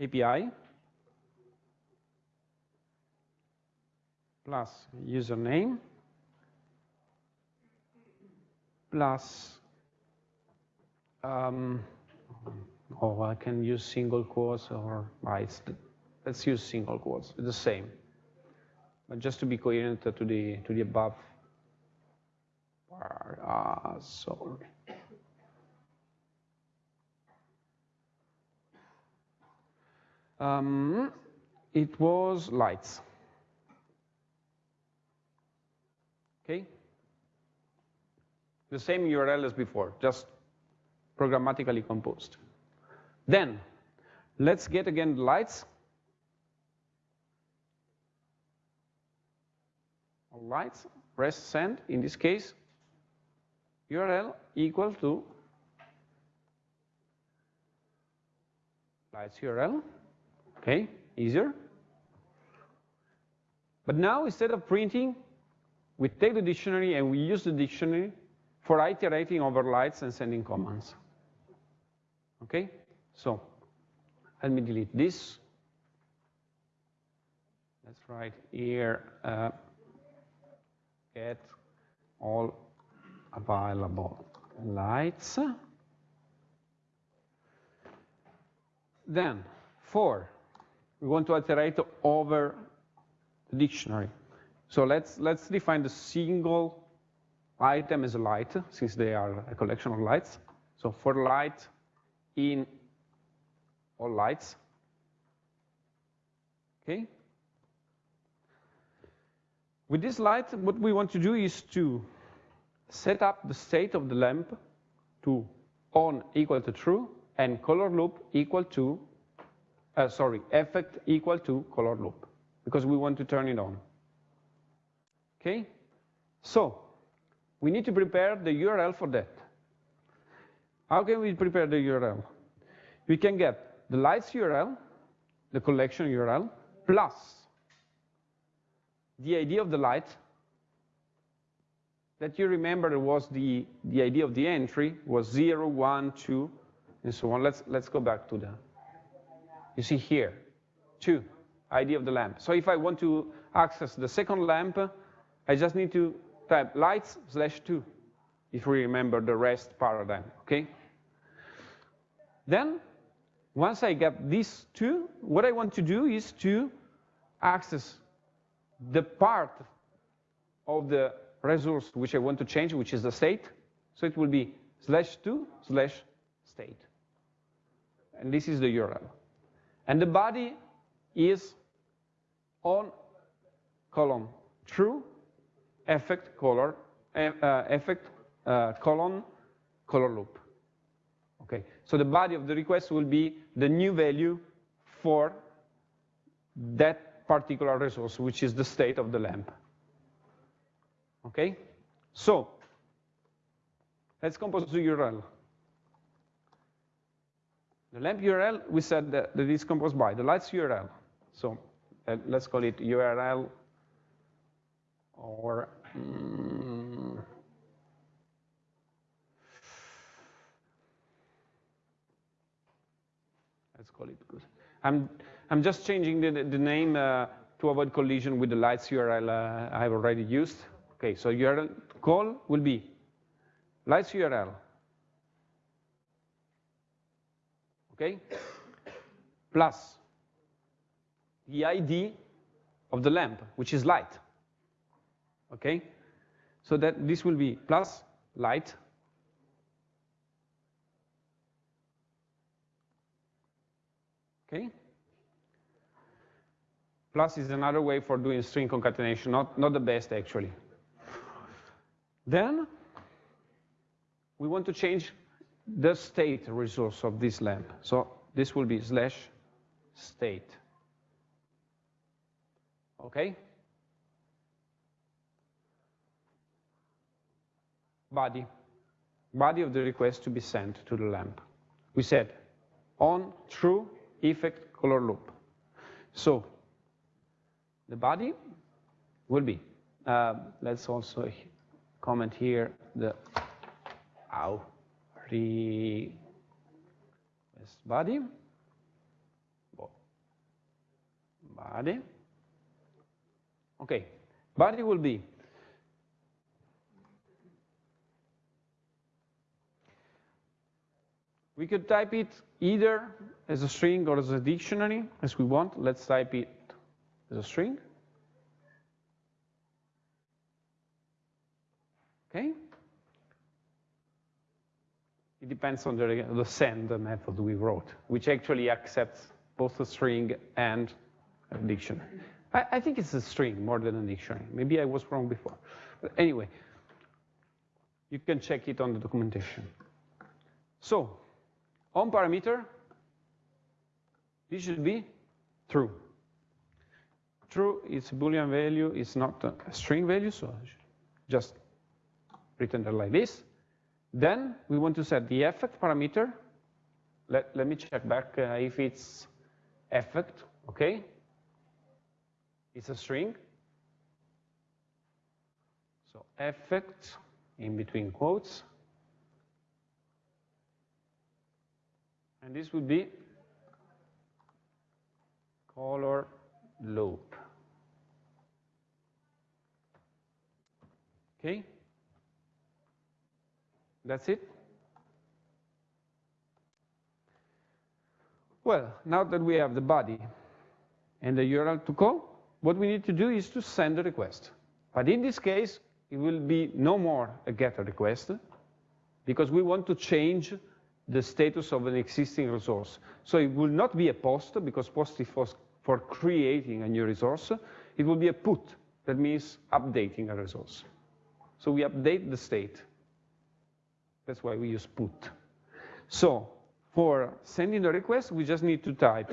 API plus username plus um, oh I can use single quotes or right, let's use single quotes it's the same but just to be coherent to the to the above uh, sorry Um, it was lights. Okay? The same URL as before, just programmatically composed. Then, let's get again the lights. Lights, press send, in this case, URL equal to lights URL. Okay, easier. But now instead of printing, we take the dictionary and we use the dictionary for iterating over lights and sending commands. Okay, so let me delete this. Let's write here uh, get all available lights. Then, for, we want to iterate over the dictionary. So let's, let's define the single item is a light, since they are a collection of lights. So for light in all lights, okay? With this light, what we want to do is to set up the state of the lamp to on equal to true and color loop equal to, uh, sorry, effect equal to color loop, because we want to turn it on. Okay? So, we need to prepare the URL for that. How can we prepare the URL? We can get the lights URL, the collection URL, plus the ID of the light that you remember was the, the ID of the entry was 0, 1, 2, and so on. Let's, let's go back to the, you see here, 2, ID of the lamp. So if I want to access the second lamp, I just need to type lights slash 2, if we remember the rest paradigm, okay? Then, once I get these two, what I want to do is to access the part of the resource which I want to change, which is the state. So it will be slash 2 slash state. And this is the URL. And the body is on column true effect color uh, effect uh, column color loop. Okay, so the body of the request will be the new value for that particular resource, which is the state of the lamp. Okay, so let's compose the URL. The lamp URL, we said that, that is composed by the lights URL. So uh, let's call it URL or mm, let's call it good. I'm I'm just changing the the name uh, to avoid collision with the lights URL uh, I've already used. Okay, so URL call will be lights URL. Okay, plus the ID of the lamp, which is light. Okay, so that this will be plus light Okay. Plus is another way for doing string concatenation, not, not the best actually. Then we want to change the state resource of this lamp. So this will be slash state. Okay? Body. Body of the request to be sent to the lamp. We said on true effect color loop. So the body will be, uh, let's also comment here the ow, request body, body. Okay, body will be We could type it either as a string or as a dictionary, as we want. Let's type it as a string. Okay? It depends on the, the send method we wrote, which actually accepts both a string and a dictionary. I, I think it's a string more than a dictionary. Maybe I was wrong before. But anyway, you can check it on the documentation. So, on parameter, this should be true. True is a Boolean value, it's not a string value, so just written there like this. Then we want to set the effect parameter. Let, let me check back uh, if it's effect, okay? It's a string. So effect in between quotes. And this would be color loop. Okay? That's it? Well, now that we have the body and the URL to call, what we need to do is to send a request. But in this case, it will be no more a GET request because we want to change the status of an existing resource. So it will not be a post because post is for, for creating a new resource. It will be a put, that means updating a resource. So we update the state. That's why we use put. So for sending the request, we just need to type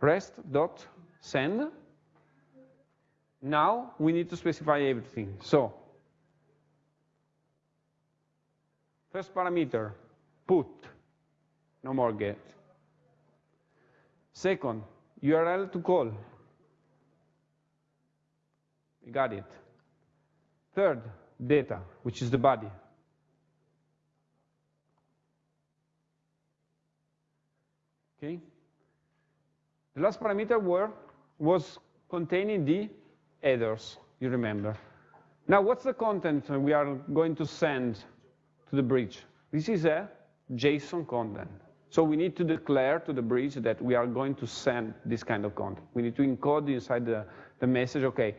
rest.send. Now we need to specify everything. So first parameter, put, no more get. Second, URL to call. We got it. Third, data, which is the body. Okay. The last parameter were, was containing the headers, you remember. Now, what's the content we are going to send to the bridge? This is a JSON content. So we need to declare to the bridge that we are going to send this kind of content. We need to encode inside the, the message, okay,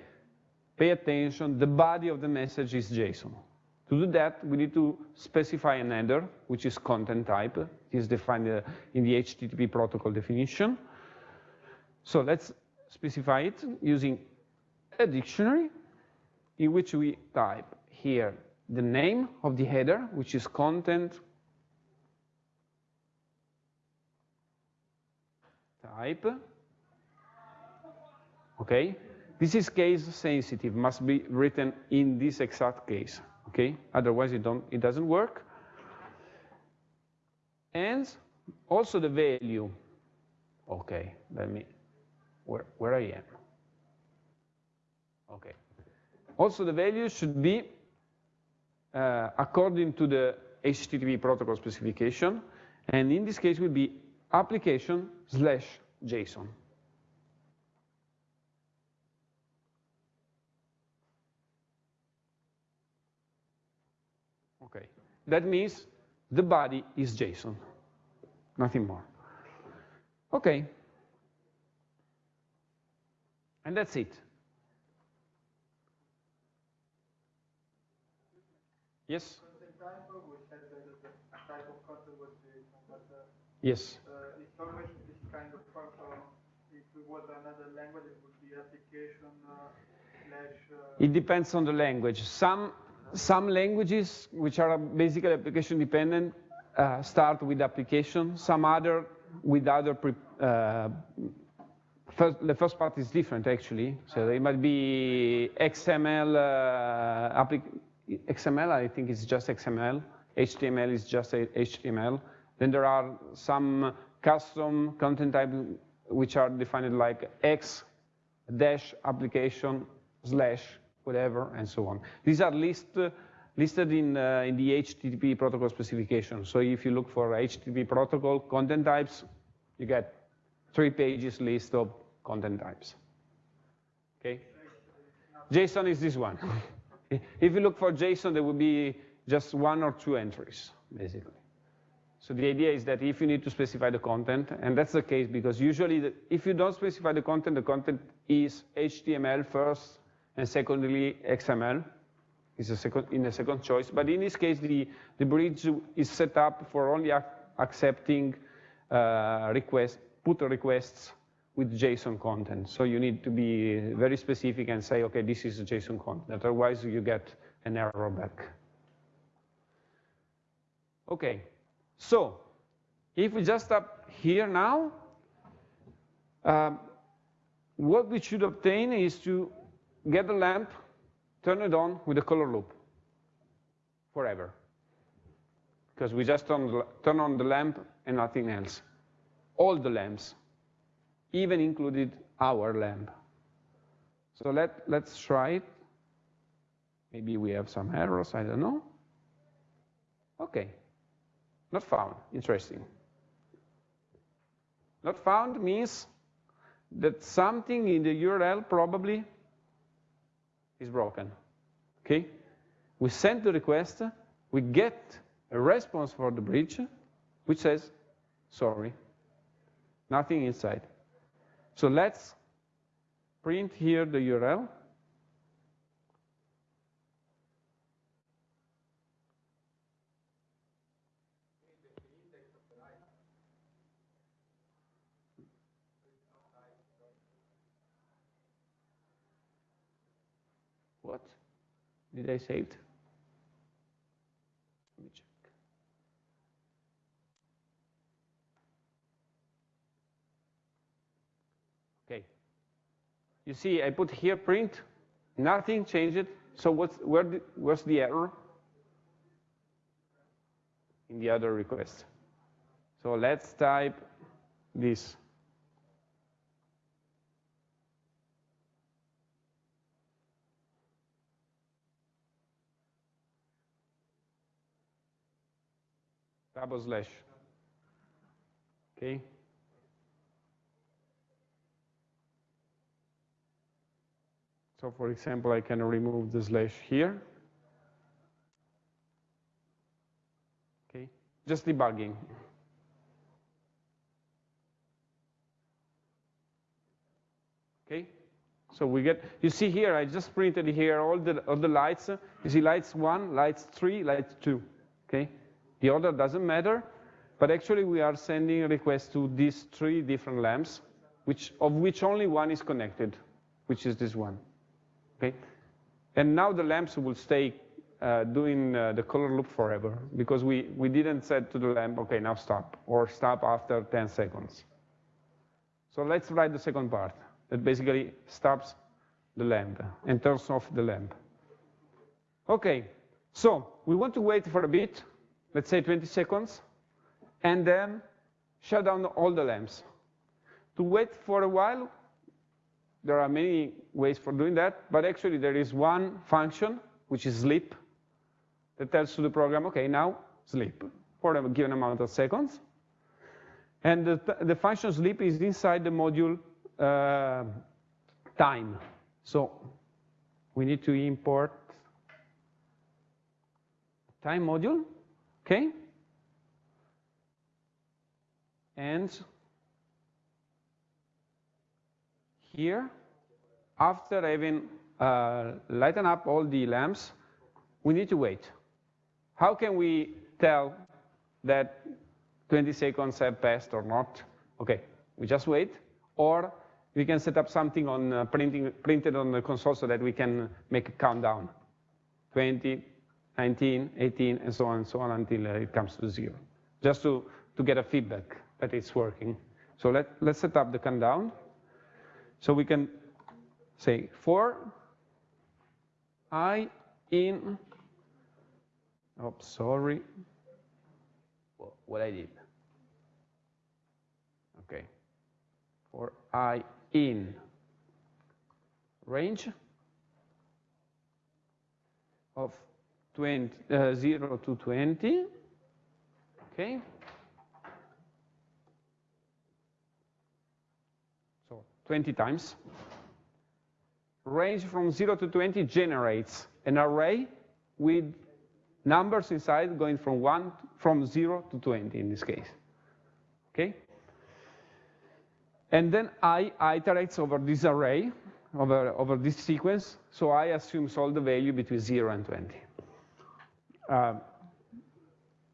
pay attention, the body of the message is JSON. To do that, we need to specify an header, which is content type. It is defined uh, in the HTTP protocol definition. So let's specify it using a dictionary in which we type here the name of the header, which is content type. Okay, this is case sensitive, must be written in this exact case okay? Otherwise, it, don't, it doesn't work. And also the value. Okay, let me, where, where I am. Okay. Also, the value should be uh, according to the HTTP protocol specification, and in this case will be application slash JSON. Okay, that means the body is JSON, nothing more. Okay, and that's it. Yes? Yes. Uh, it's always this kind of function. If it another language, it would be application uh, slash. Uh, it depends on the language. Some some languages, which are basically application dependent, uh, start with application. Some other with other. Uh, first, the first part is different actually. So it might be XML. Uh, XML, I think is just XML. HTML is just HTML. Then there are some custom content type which are defined like X dash application slash whatever, and so on. These are list, uh, listed in, uh, in the HTTP protocol specification. So if you look for HTTP protocol content types, you get three pages list of content types. Okay? JSON is this one. <laughs> if you look for JSON, there will be just one or two entries, basically. So the idea is that if you need to specify the content, and that's the case because usually the, if you don't specify the content, the content is HTML first, and secondly XML is a second, in a second choice. But in this case, the, the bridge is set up for only ac accepting uh, request, put requests with JSON content. So you need to be very specific and say, okay, this is JSON content. Otherwise, you get an error back. Okay, so if we just stop here now, um, what we should obtain is to get the lamp, turn it on with a color loop forever. Because we just turn, turn on the lamp and nothing else. All the lamps, even included our lamp. So let, let's try it. Maybe we have some errors, I don't know. Okay, not found, interesting. Not found means that something in the URL probably is broken. Okay? We send the request, we get a response for the bridge, which says, sorry, nothing inside. So let's print here the URL. What? Did I save it? Let me check. Okay. You see, I put here print, nothing changed. So what's, where where's the error? In the other request. So let's type this. Double slash. Okay. So for example, I can remove the slash here. Okay, just debugging. Okay, so we get, you see here, I just printed here all the, all the lights. You see lights one, lights three, lights two, okay? The order doesn't matter, but actually we are sending a request to these three different lamps, which, of which only one is connected, which is this one, okay? And now the lamps will stay uh, doing uh, the color loop forever, because we, we didn't set to the lamp, okay, now stop, or stop after 10 seconds. So let's write the second part, that basically stops the lamp and turns off the lamp. Okay, so we want to wait for a bit let's say 20 seconds, and then shut down all the lamps. To wait for a while, there are many ways for doing that, but actually there is one function, which is sleep, that tells to the program, okay, now sleep for a given amount of seconds. And the, the function sleep is inside the module uh, time. So we need to import time module Okay? And here, after having uh, lighten up all the lamps, we need to wait. How can we tell that 20 seconds have passed or not? Okay, we just wait, or we can set up something on uh, printing, printed on the console so that we can make a countdown. 20, 19, 18, and so on and so on until uh, it comes to zero, just to, to get a feedback that it's working. So let, let's set up the countdown. So we can say for i in, oh, sorry, what I did. Okay, for i in range of 20, uh, 0 to 20, okay? So 20 times. Range from 0 to 20 generates an array with numbers inside going from 1, from 0 to 20 in this case, okay? And then I iterates over this array, over, over this sequence, so I assumes all the value between 0 and 20. Uh,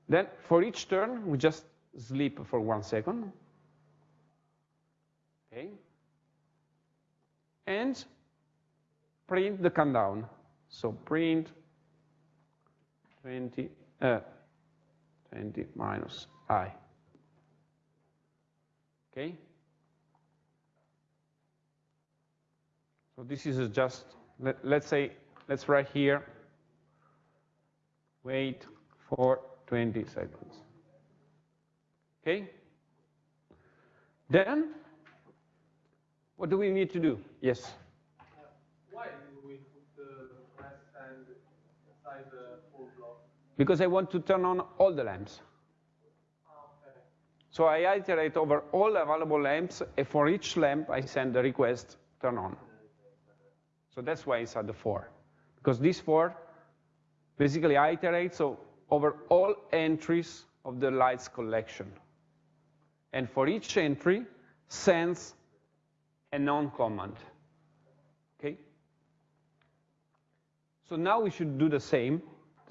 then for each turn, we just sleep for one second. Okay. And print the countdown. So print 20, uh, 20 minus i. Okay. So this is just, let, let's say, let's write here wait for 20 seconds. Okay? Then, what do we need to do? Yes? Uh, why do we put the press and inside the full block? Because I want to turn on all the lamps. Okay. So I iterate over all available lamps, and for each lamp, I send the request, turn on. So that's why it's at the for. Because these for basically iterate, so over all entries of the lights collection. And for each entry, sends a non command. Okay? So now we should do the same,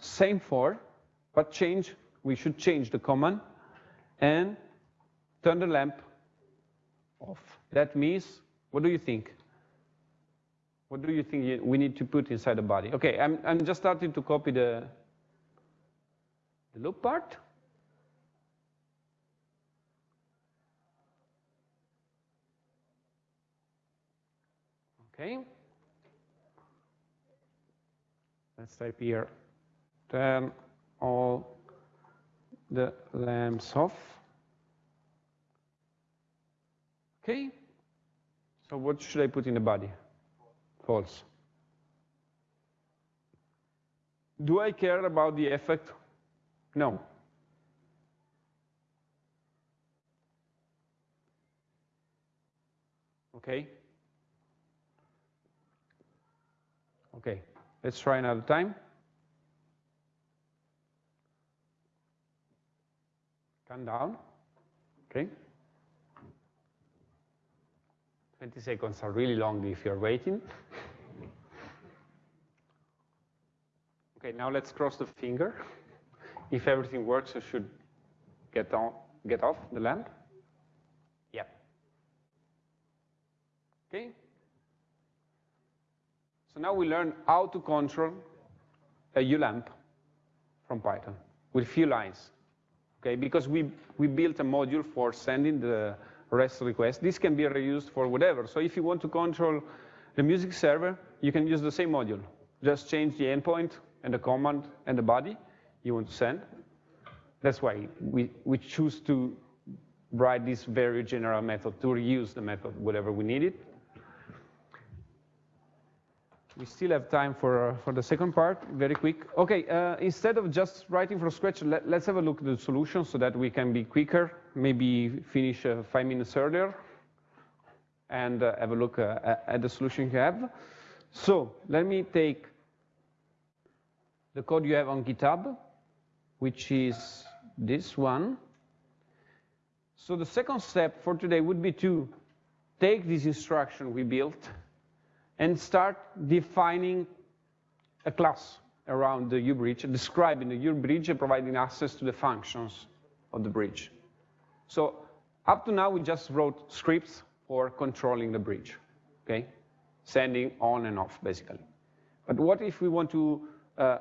same for, but change, we should change the command and turn the lamp off. That means, what do you think? What do you think we need to put inside the body? Okay, I'm, I'm just starting to copy the, the loop part. Okay. Let's type here, turn all the lamps off. Okay. So what should I put in the body? False. Do I care about the effect? No. Okay. Okay, let's try another time. Come down. Okay. 20 seconds are really long if you're waiting. okay, now let's cross the finger. If everything works, you should get, on, get off the lamp. Yeah. Okay. So now we learn how to control a Hue lamp from Python with few lines. Okay, because we, we built a module for sending the REST request. This can be reused for whatever. So if you want to control the music server, you can use the same module. Just change the endpoint and the command and the body you want to send. That's why we, we choose to write this very general method to reuse the method whatever we need it. We still have time for, uh, for the second part, very quick. Okay, uh, instead of just writing from scratch, let, us have a look at the solution so that we can be quicker, maybe finish uh, five minutes earlier, and uh, have a look uh, at the solution you have. So let me take the code you have on GitHub, which is this one. So the second step for today would be to take this instruction we built and start defining a class around the Hue bridge, describing the Hue bridge and providing access to the functions of the bridge. So up to now, we just wrote scripts for controlling the bridge, okay? Sending on and off, basically. But what if we want to uh,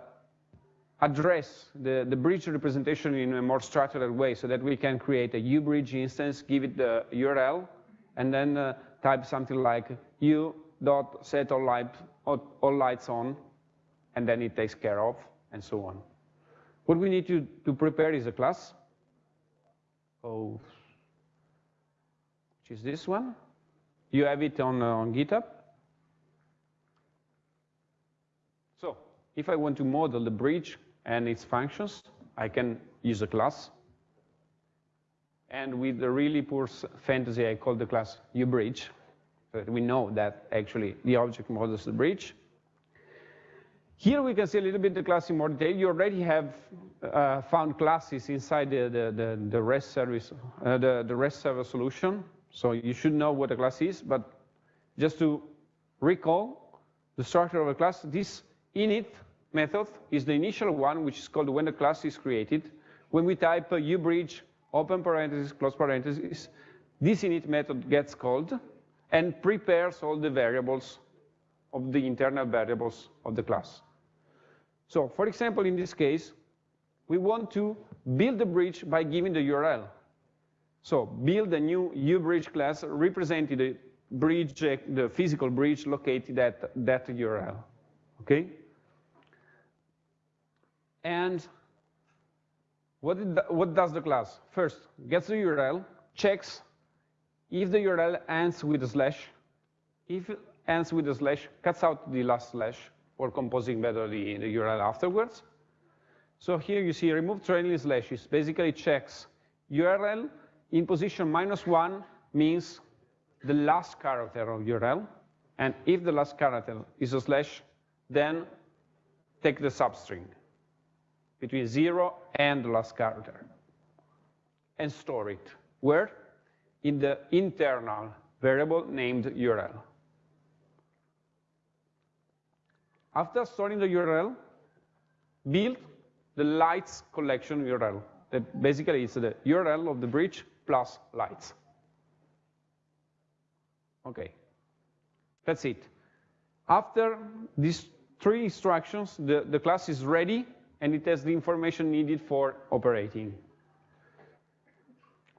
address the, the bridge representation in a more structured way so that we can create a Hue bridge instance, give it the URL, and then uh, type something like U dot set all, light, all lights on, and then it takes care of, and so on. What we need to, to prepare is a class. Oh, which is this one. You have it on, uh, on GitHub. So if I want to model the bridge and its functions, I can use a class. And with the really poor fantasy, I call the class HueBridge that we know that actually the object models the bridge. Here we can see a little bit the class in more detail. You already have uh, found classes inside the, the, the, the REST service, uh, the, the REST server solution. So you should know what a class is, but just to recall the structure of a class, this init method is the initial one, which is called when the class is created. When we type huebridge, open parenthesis, close parenthesis, this init method gets called and prepares all the variables of the internal variables of the class. So for example, in this case, we want to build the bridge by giving the URL. So build a new HueBridge class representing the bridge, uh, the physical bridge located at that URL, okay? And what, what does the class? First, gets the URL, checks if the URL ends with a slash, if it ends with a slash, cuts out the last slash for composing better the, the URL afterwards. So here you see remove trailing slashes, basically checks URL in position minus one means the last character of URL. And if the last character is a slash, then take the substring. between zero and the last character, and store it. Where? In the internal variable named URL. After storing the URL, build the lights collection URL. That basically is the URL of the bridge plus lights. Okay, that's it. After these three instructions, the, the class is ready and it has the information needed for operating.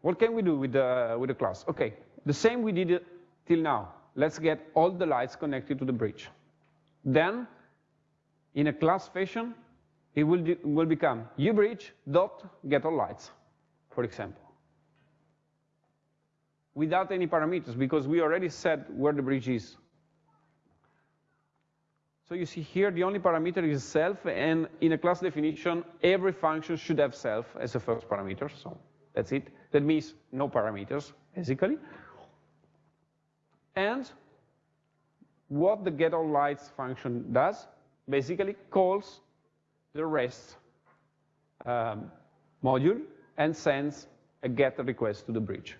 What can we do with the, with the class? Okay, the same we did till now. Let's get all the lights connected to the bridge. Then, in a class fashion, it will, will become huebridge.getAllLights, for example. Without any parameters, because we already said where the bridge is. So you see here, the only parameter is self, and in a class definition, every function should have self as a first parameter, so that's it. That means no parameters, basically. And what the getAllLights function does, basically calls the REST um, module and sends a GET request to the bridge.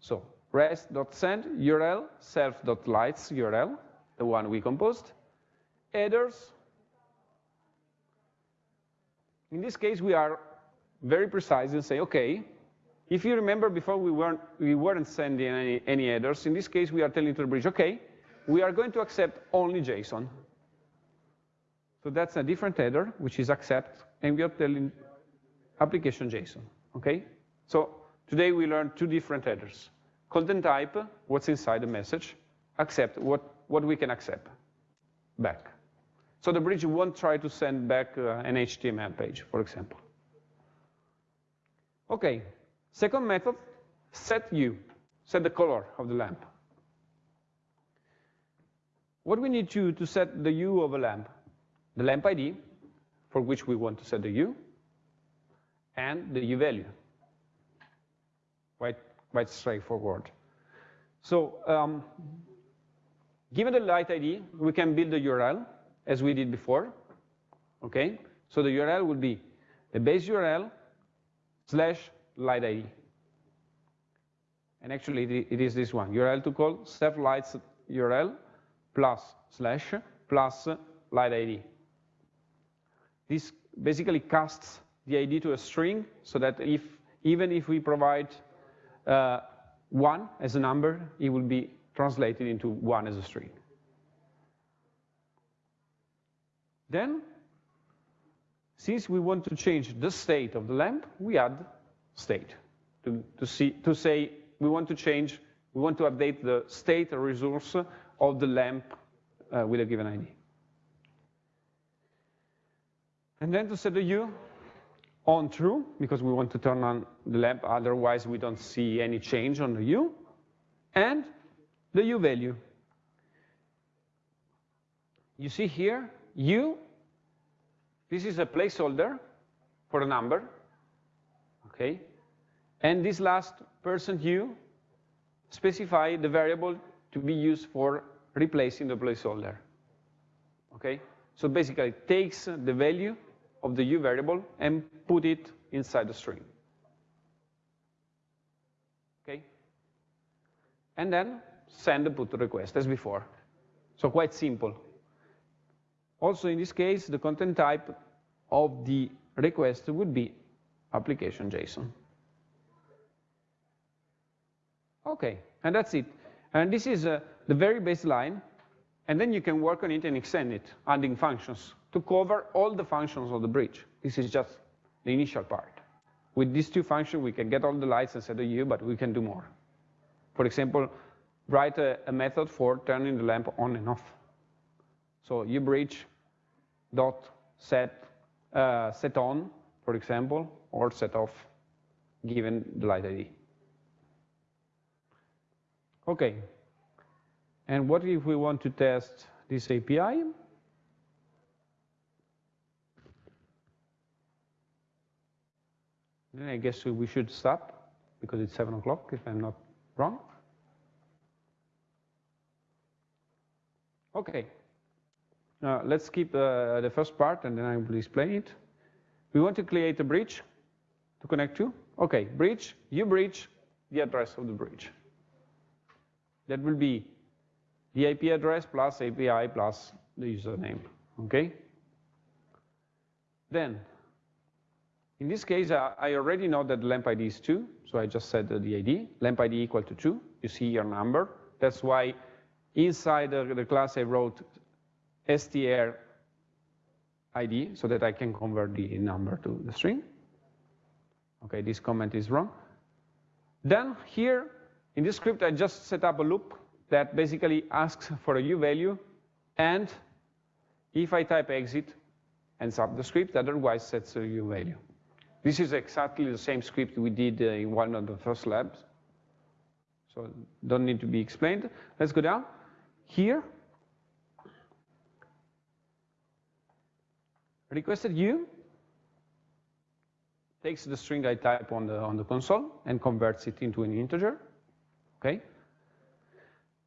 So rest.send URL self.lights URL, the one we composed, headers. In this case, we are very precise and say, okay, if you remember before we weren't, we weren't sending any, any headers, in this case we are telling to the bridge, okay, we are going to accept only JSON. So that's a different header, which is accept, and we are telling application JSON, okay? So today we learned two different headers. Content type, what's inside the message, accept, what, what we can accept back. So the bridge won't try to send back uh, an HTML page, for example. Okay, second method, set hue, set the color of the lamp. What we need to, to set the hue of a lamp? The lamp ID, for which we want to set the hue and the hue value. Quite, quite straightforward. So um, given the light ID, we can build the URL, as we did before, okay? So the URL will be the base URL slash light ID. And actually, it is this one, URL to call self lights URL plus slash plus light ID. This basically casts the ID to a string so that if even if we provide uh, one as a number, it will be translated into one as a string. Then, since we want to change the state of the lamp, we add state to, to, see, to say we want to change, we want to update the state resource of the lamp uh, with a given ID. And then to set the hue on true, because we want to turn on the lamp, otherwise we don't see any change on the hue, and the hue value. You see here, U, this is a placeholder for a number, okay? And this last person %U specify the variable to be used for replacing the placeholder, okay? So basically it takes the value of the hue variable and put it inside the string. Okay? And then send the put request as before. So quite simple. Also in this case, the content type of the request would be application JSON. Okay, and that's it. And this is uh, the very baseline, and then you can work on it and extend it, adding functions to cover all the functions of the bridge. This is just the initial part. With these two functions, we can get all the lights set the hue, but we can do more. For example, write a, a method for turning the lamp on and off. So huebridge dot set uh, set on, for example, or set off, given the light ID. Okay. And what if we want to test this API? Then I guess we should stop because it's seven o'clock, if I'm not wrong. Okay. Now let's keep uh, the first part and then I will explain it. We want to create a bridge to connect to. Okay, bridge, you bridge, the address of the bridge. That will be the IP address plus API plus the username, okay? Then, in this case, I already know that lamp ID is 2, so I just set the ID, lamp ID equal to 2. You see your number. That's why inside the, the class I wrote str ID so that I can convert the number to the string. Okay, this comment is wrong. Then here, in this script, I just set up a loop that basically asks for a hue value, and if I type exit, ends up the script, otherwise sets a hue value. This is exactly the same script we did uh, in one of the first labs. So don't need to be explained. Let's go down. Here, requested hue takes the string I type on the, on the console and converts it into an integer, okay?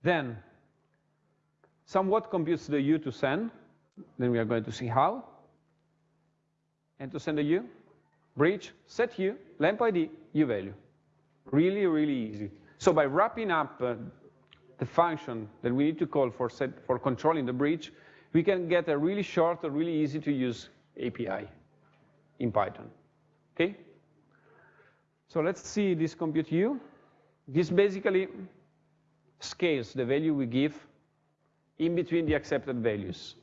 Then, somewhat computes the hue to send, then we are going to see how. And to send a hue, bridge, set hue, lamp ID, hue value. Really, really easy. So by wrapping up uh, the function that we need to call for, set, for controlling the bridge, we can get a really short, a really easy to use API in Python. Okay? So let's see this compute hue. This basically scales the value we give in between the accepted values.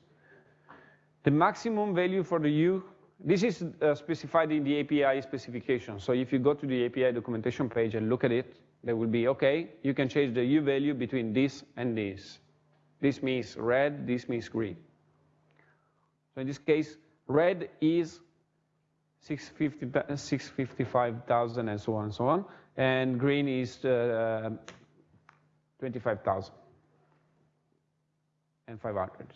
The maximum value for the hue, this is uh, specified in the API specification. So if you go to the API documentation page and look at it, there will be, okay, you can change the hue value between this and this. This means red, this means green. So in this case, red is 655,000 and so on and so on, and green is uh, 25,000 and 500.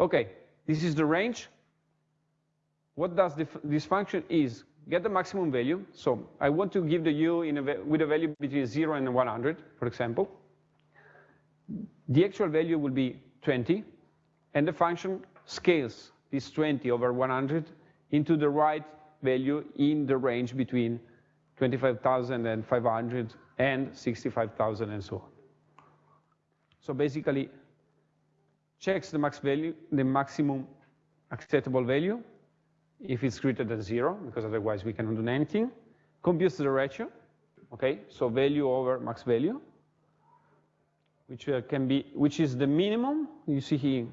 Okay, this is the range. What does this function is get the maximum value. So I want to give the hue a, with a value between 0 and 100, for example. The actual value will be 20, and the function scales this 20 over 100 into the right value in the range between 25,000 and 500 and 65,000 and so on. So basically, checks the max value, the maximum acceptable value, if it's greater than zero, because otherwise we cannot do anything, computes the ratio, okay, so value over max value, which uh, can be, which is the minimum, you see here,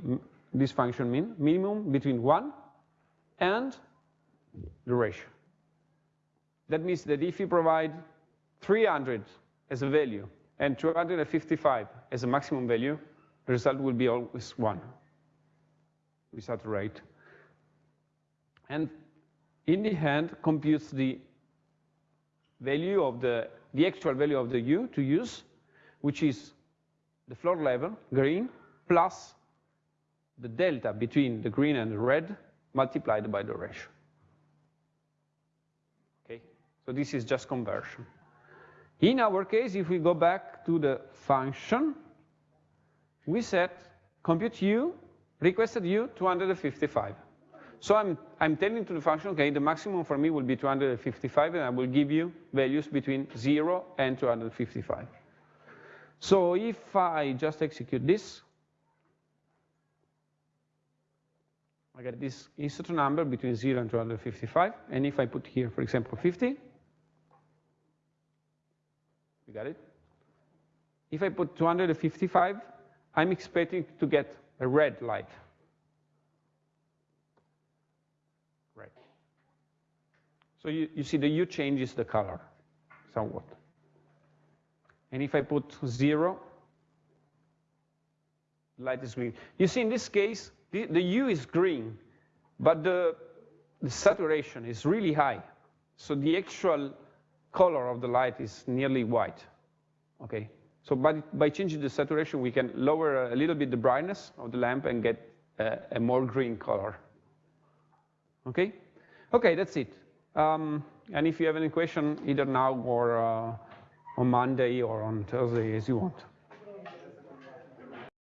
this function mean, minimum between one and the ratio. That means that if you provide 300 as a value and 255 as a maximum value, the result will be always 1 without rate. And in the end, computes the value of the, the actual value of the hue to use, which is the floor level, green, plus the delta between the green and the red multiplied by the ratio. Okay, so this is just conversion. In our case, if we go back to the function, we set compute hue, requested hue 255. So I'm, I'm telling to the function, okay, the maximum for me will be 255, and I will give you values between 0 and 255. So if I just execute this, I get this insert number between 0 and 255. And if I put here, for example, 50, you got it? If I put 255, I'm expecting to get a red light. Right. So you, you see the hue changes the color somewhat. And if I put zero, light is green. You see in this case, the, the hue is green, but the, the saturation is really high. So the actual color of the light is nearly white. Okay, so by, by changing the saturation, we can lower a little bit the brightness of the lamp and get a, a more green color. Okay, okay, that's it. Um, and if you have any question, either now or uh, on Monday or on Thursday, as you want.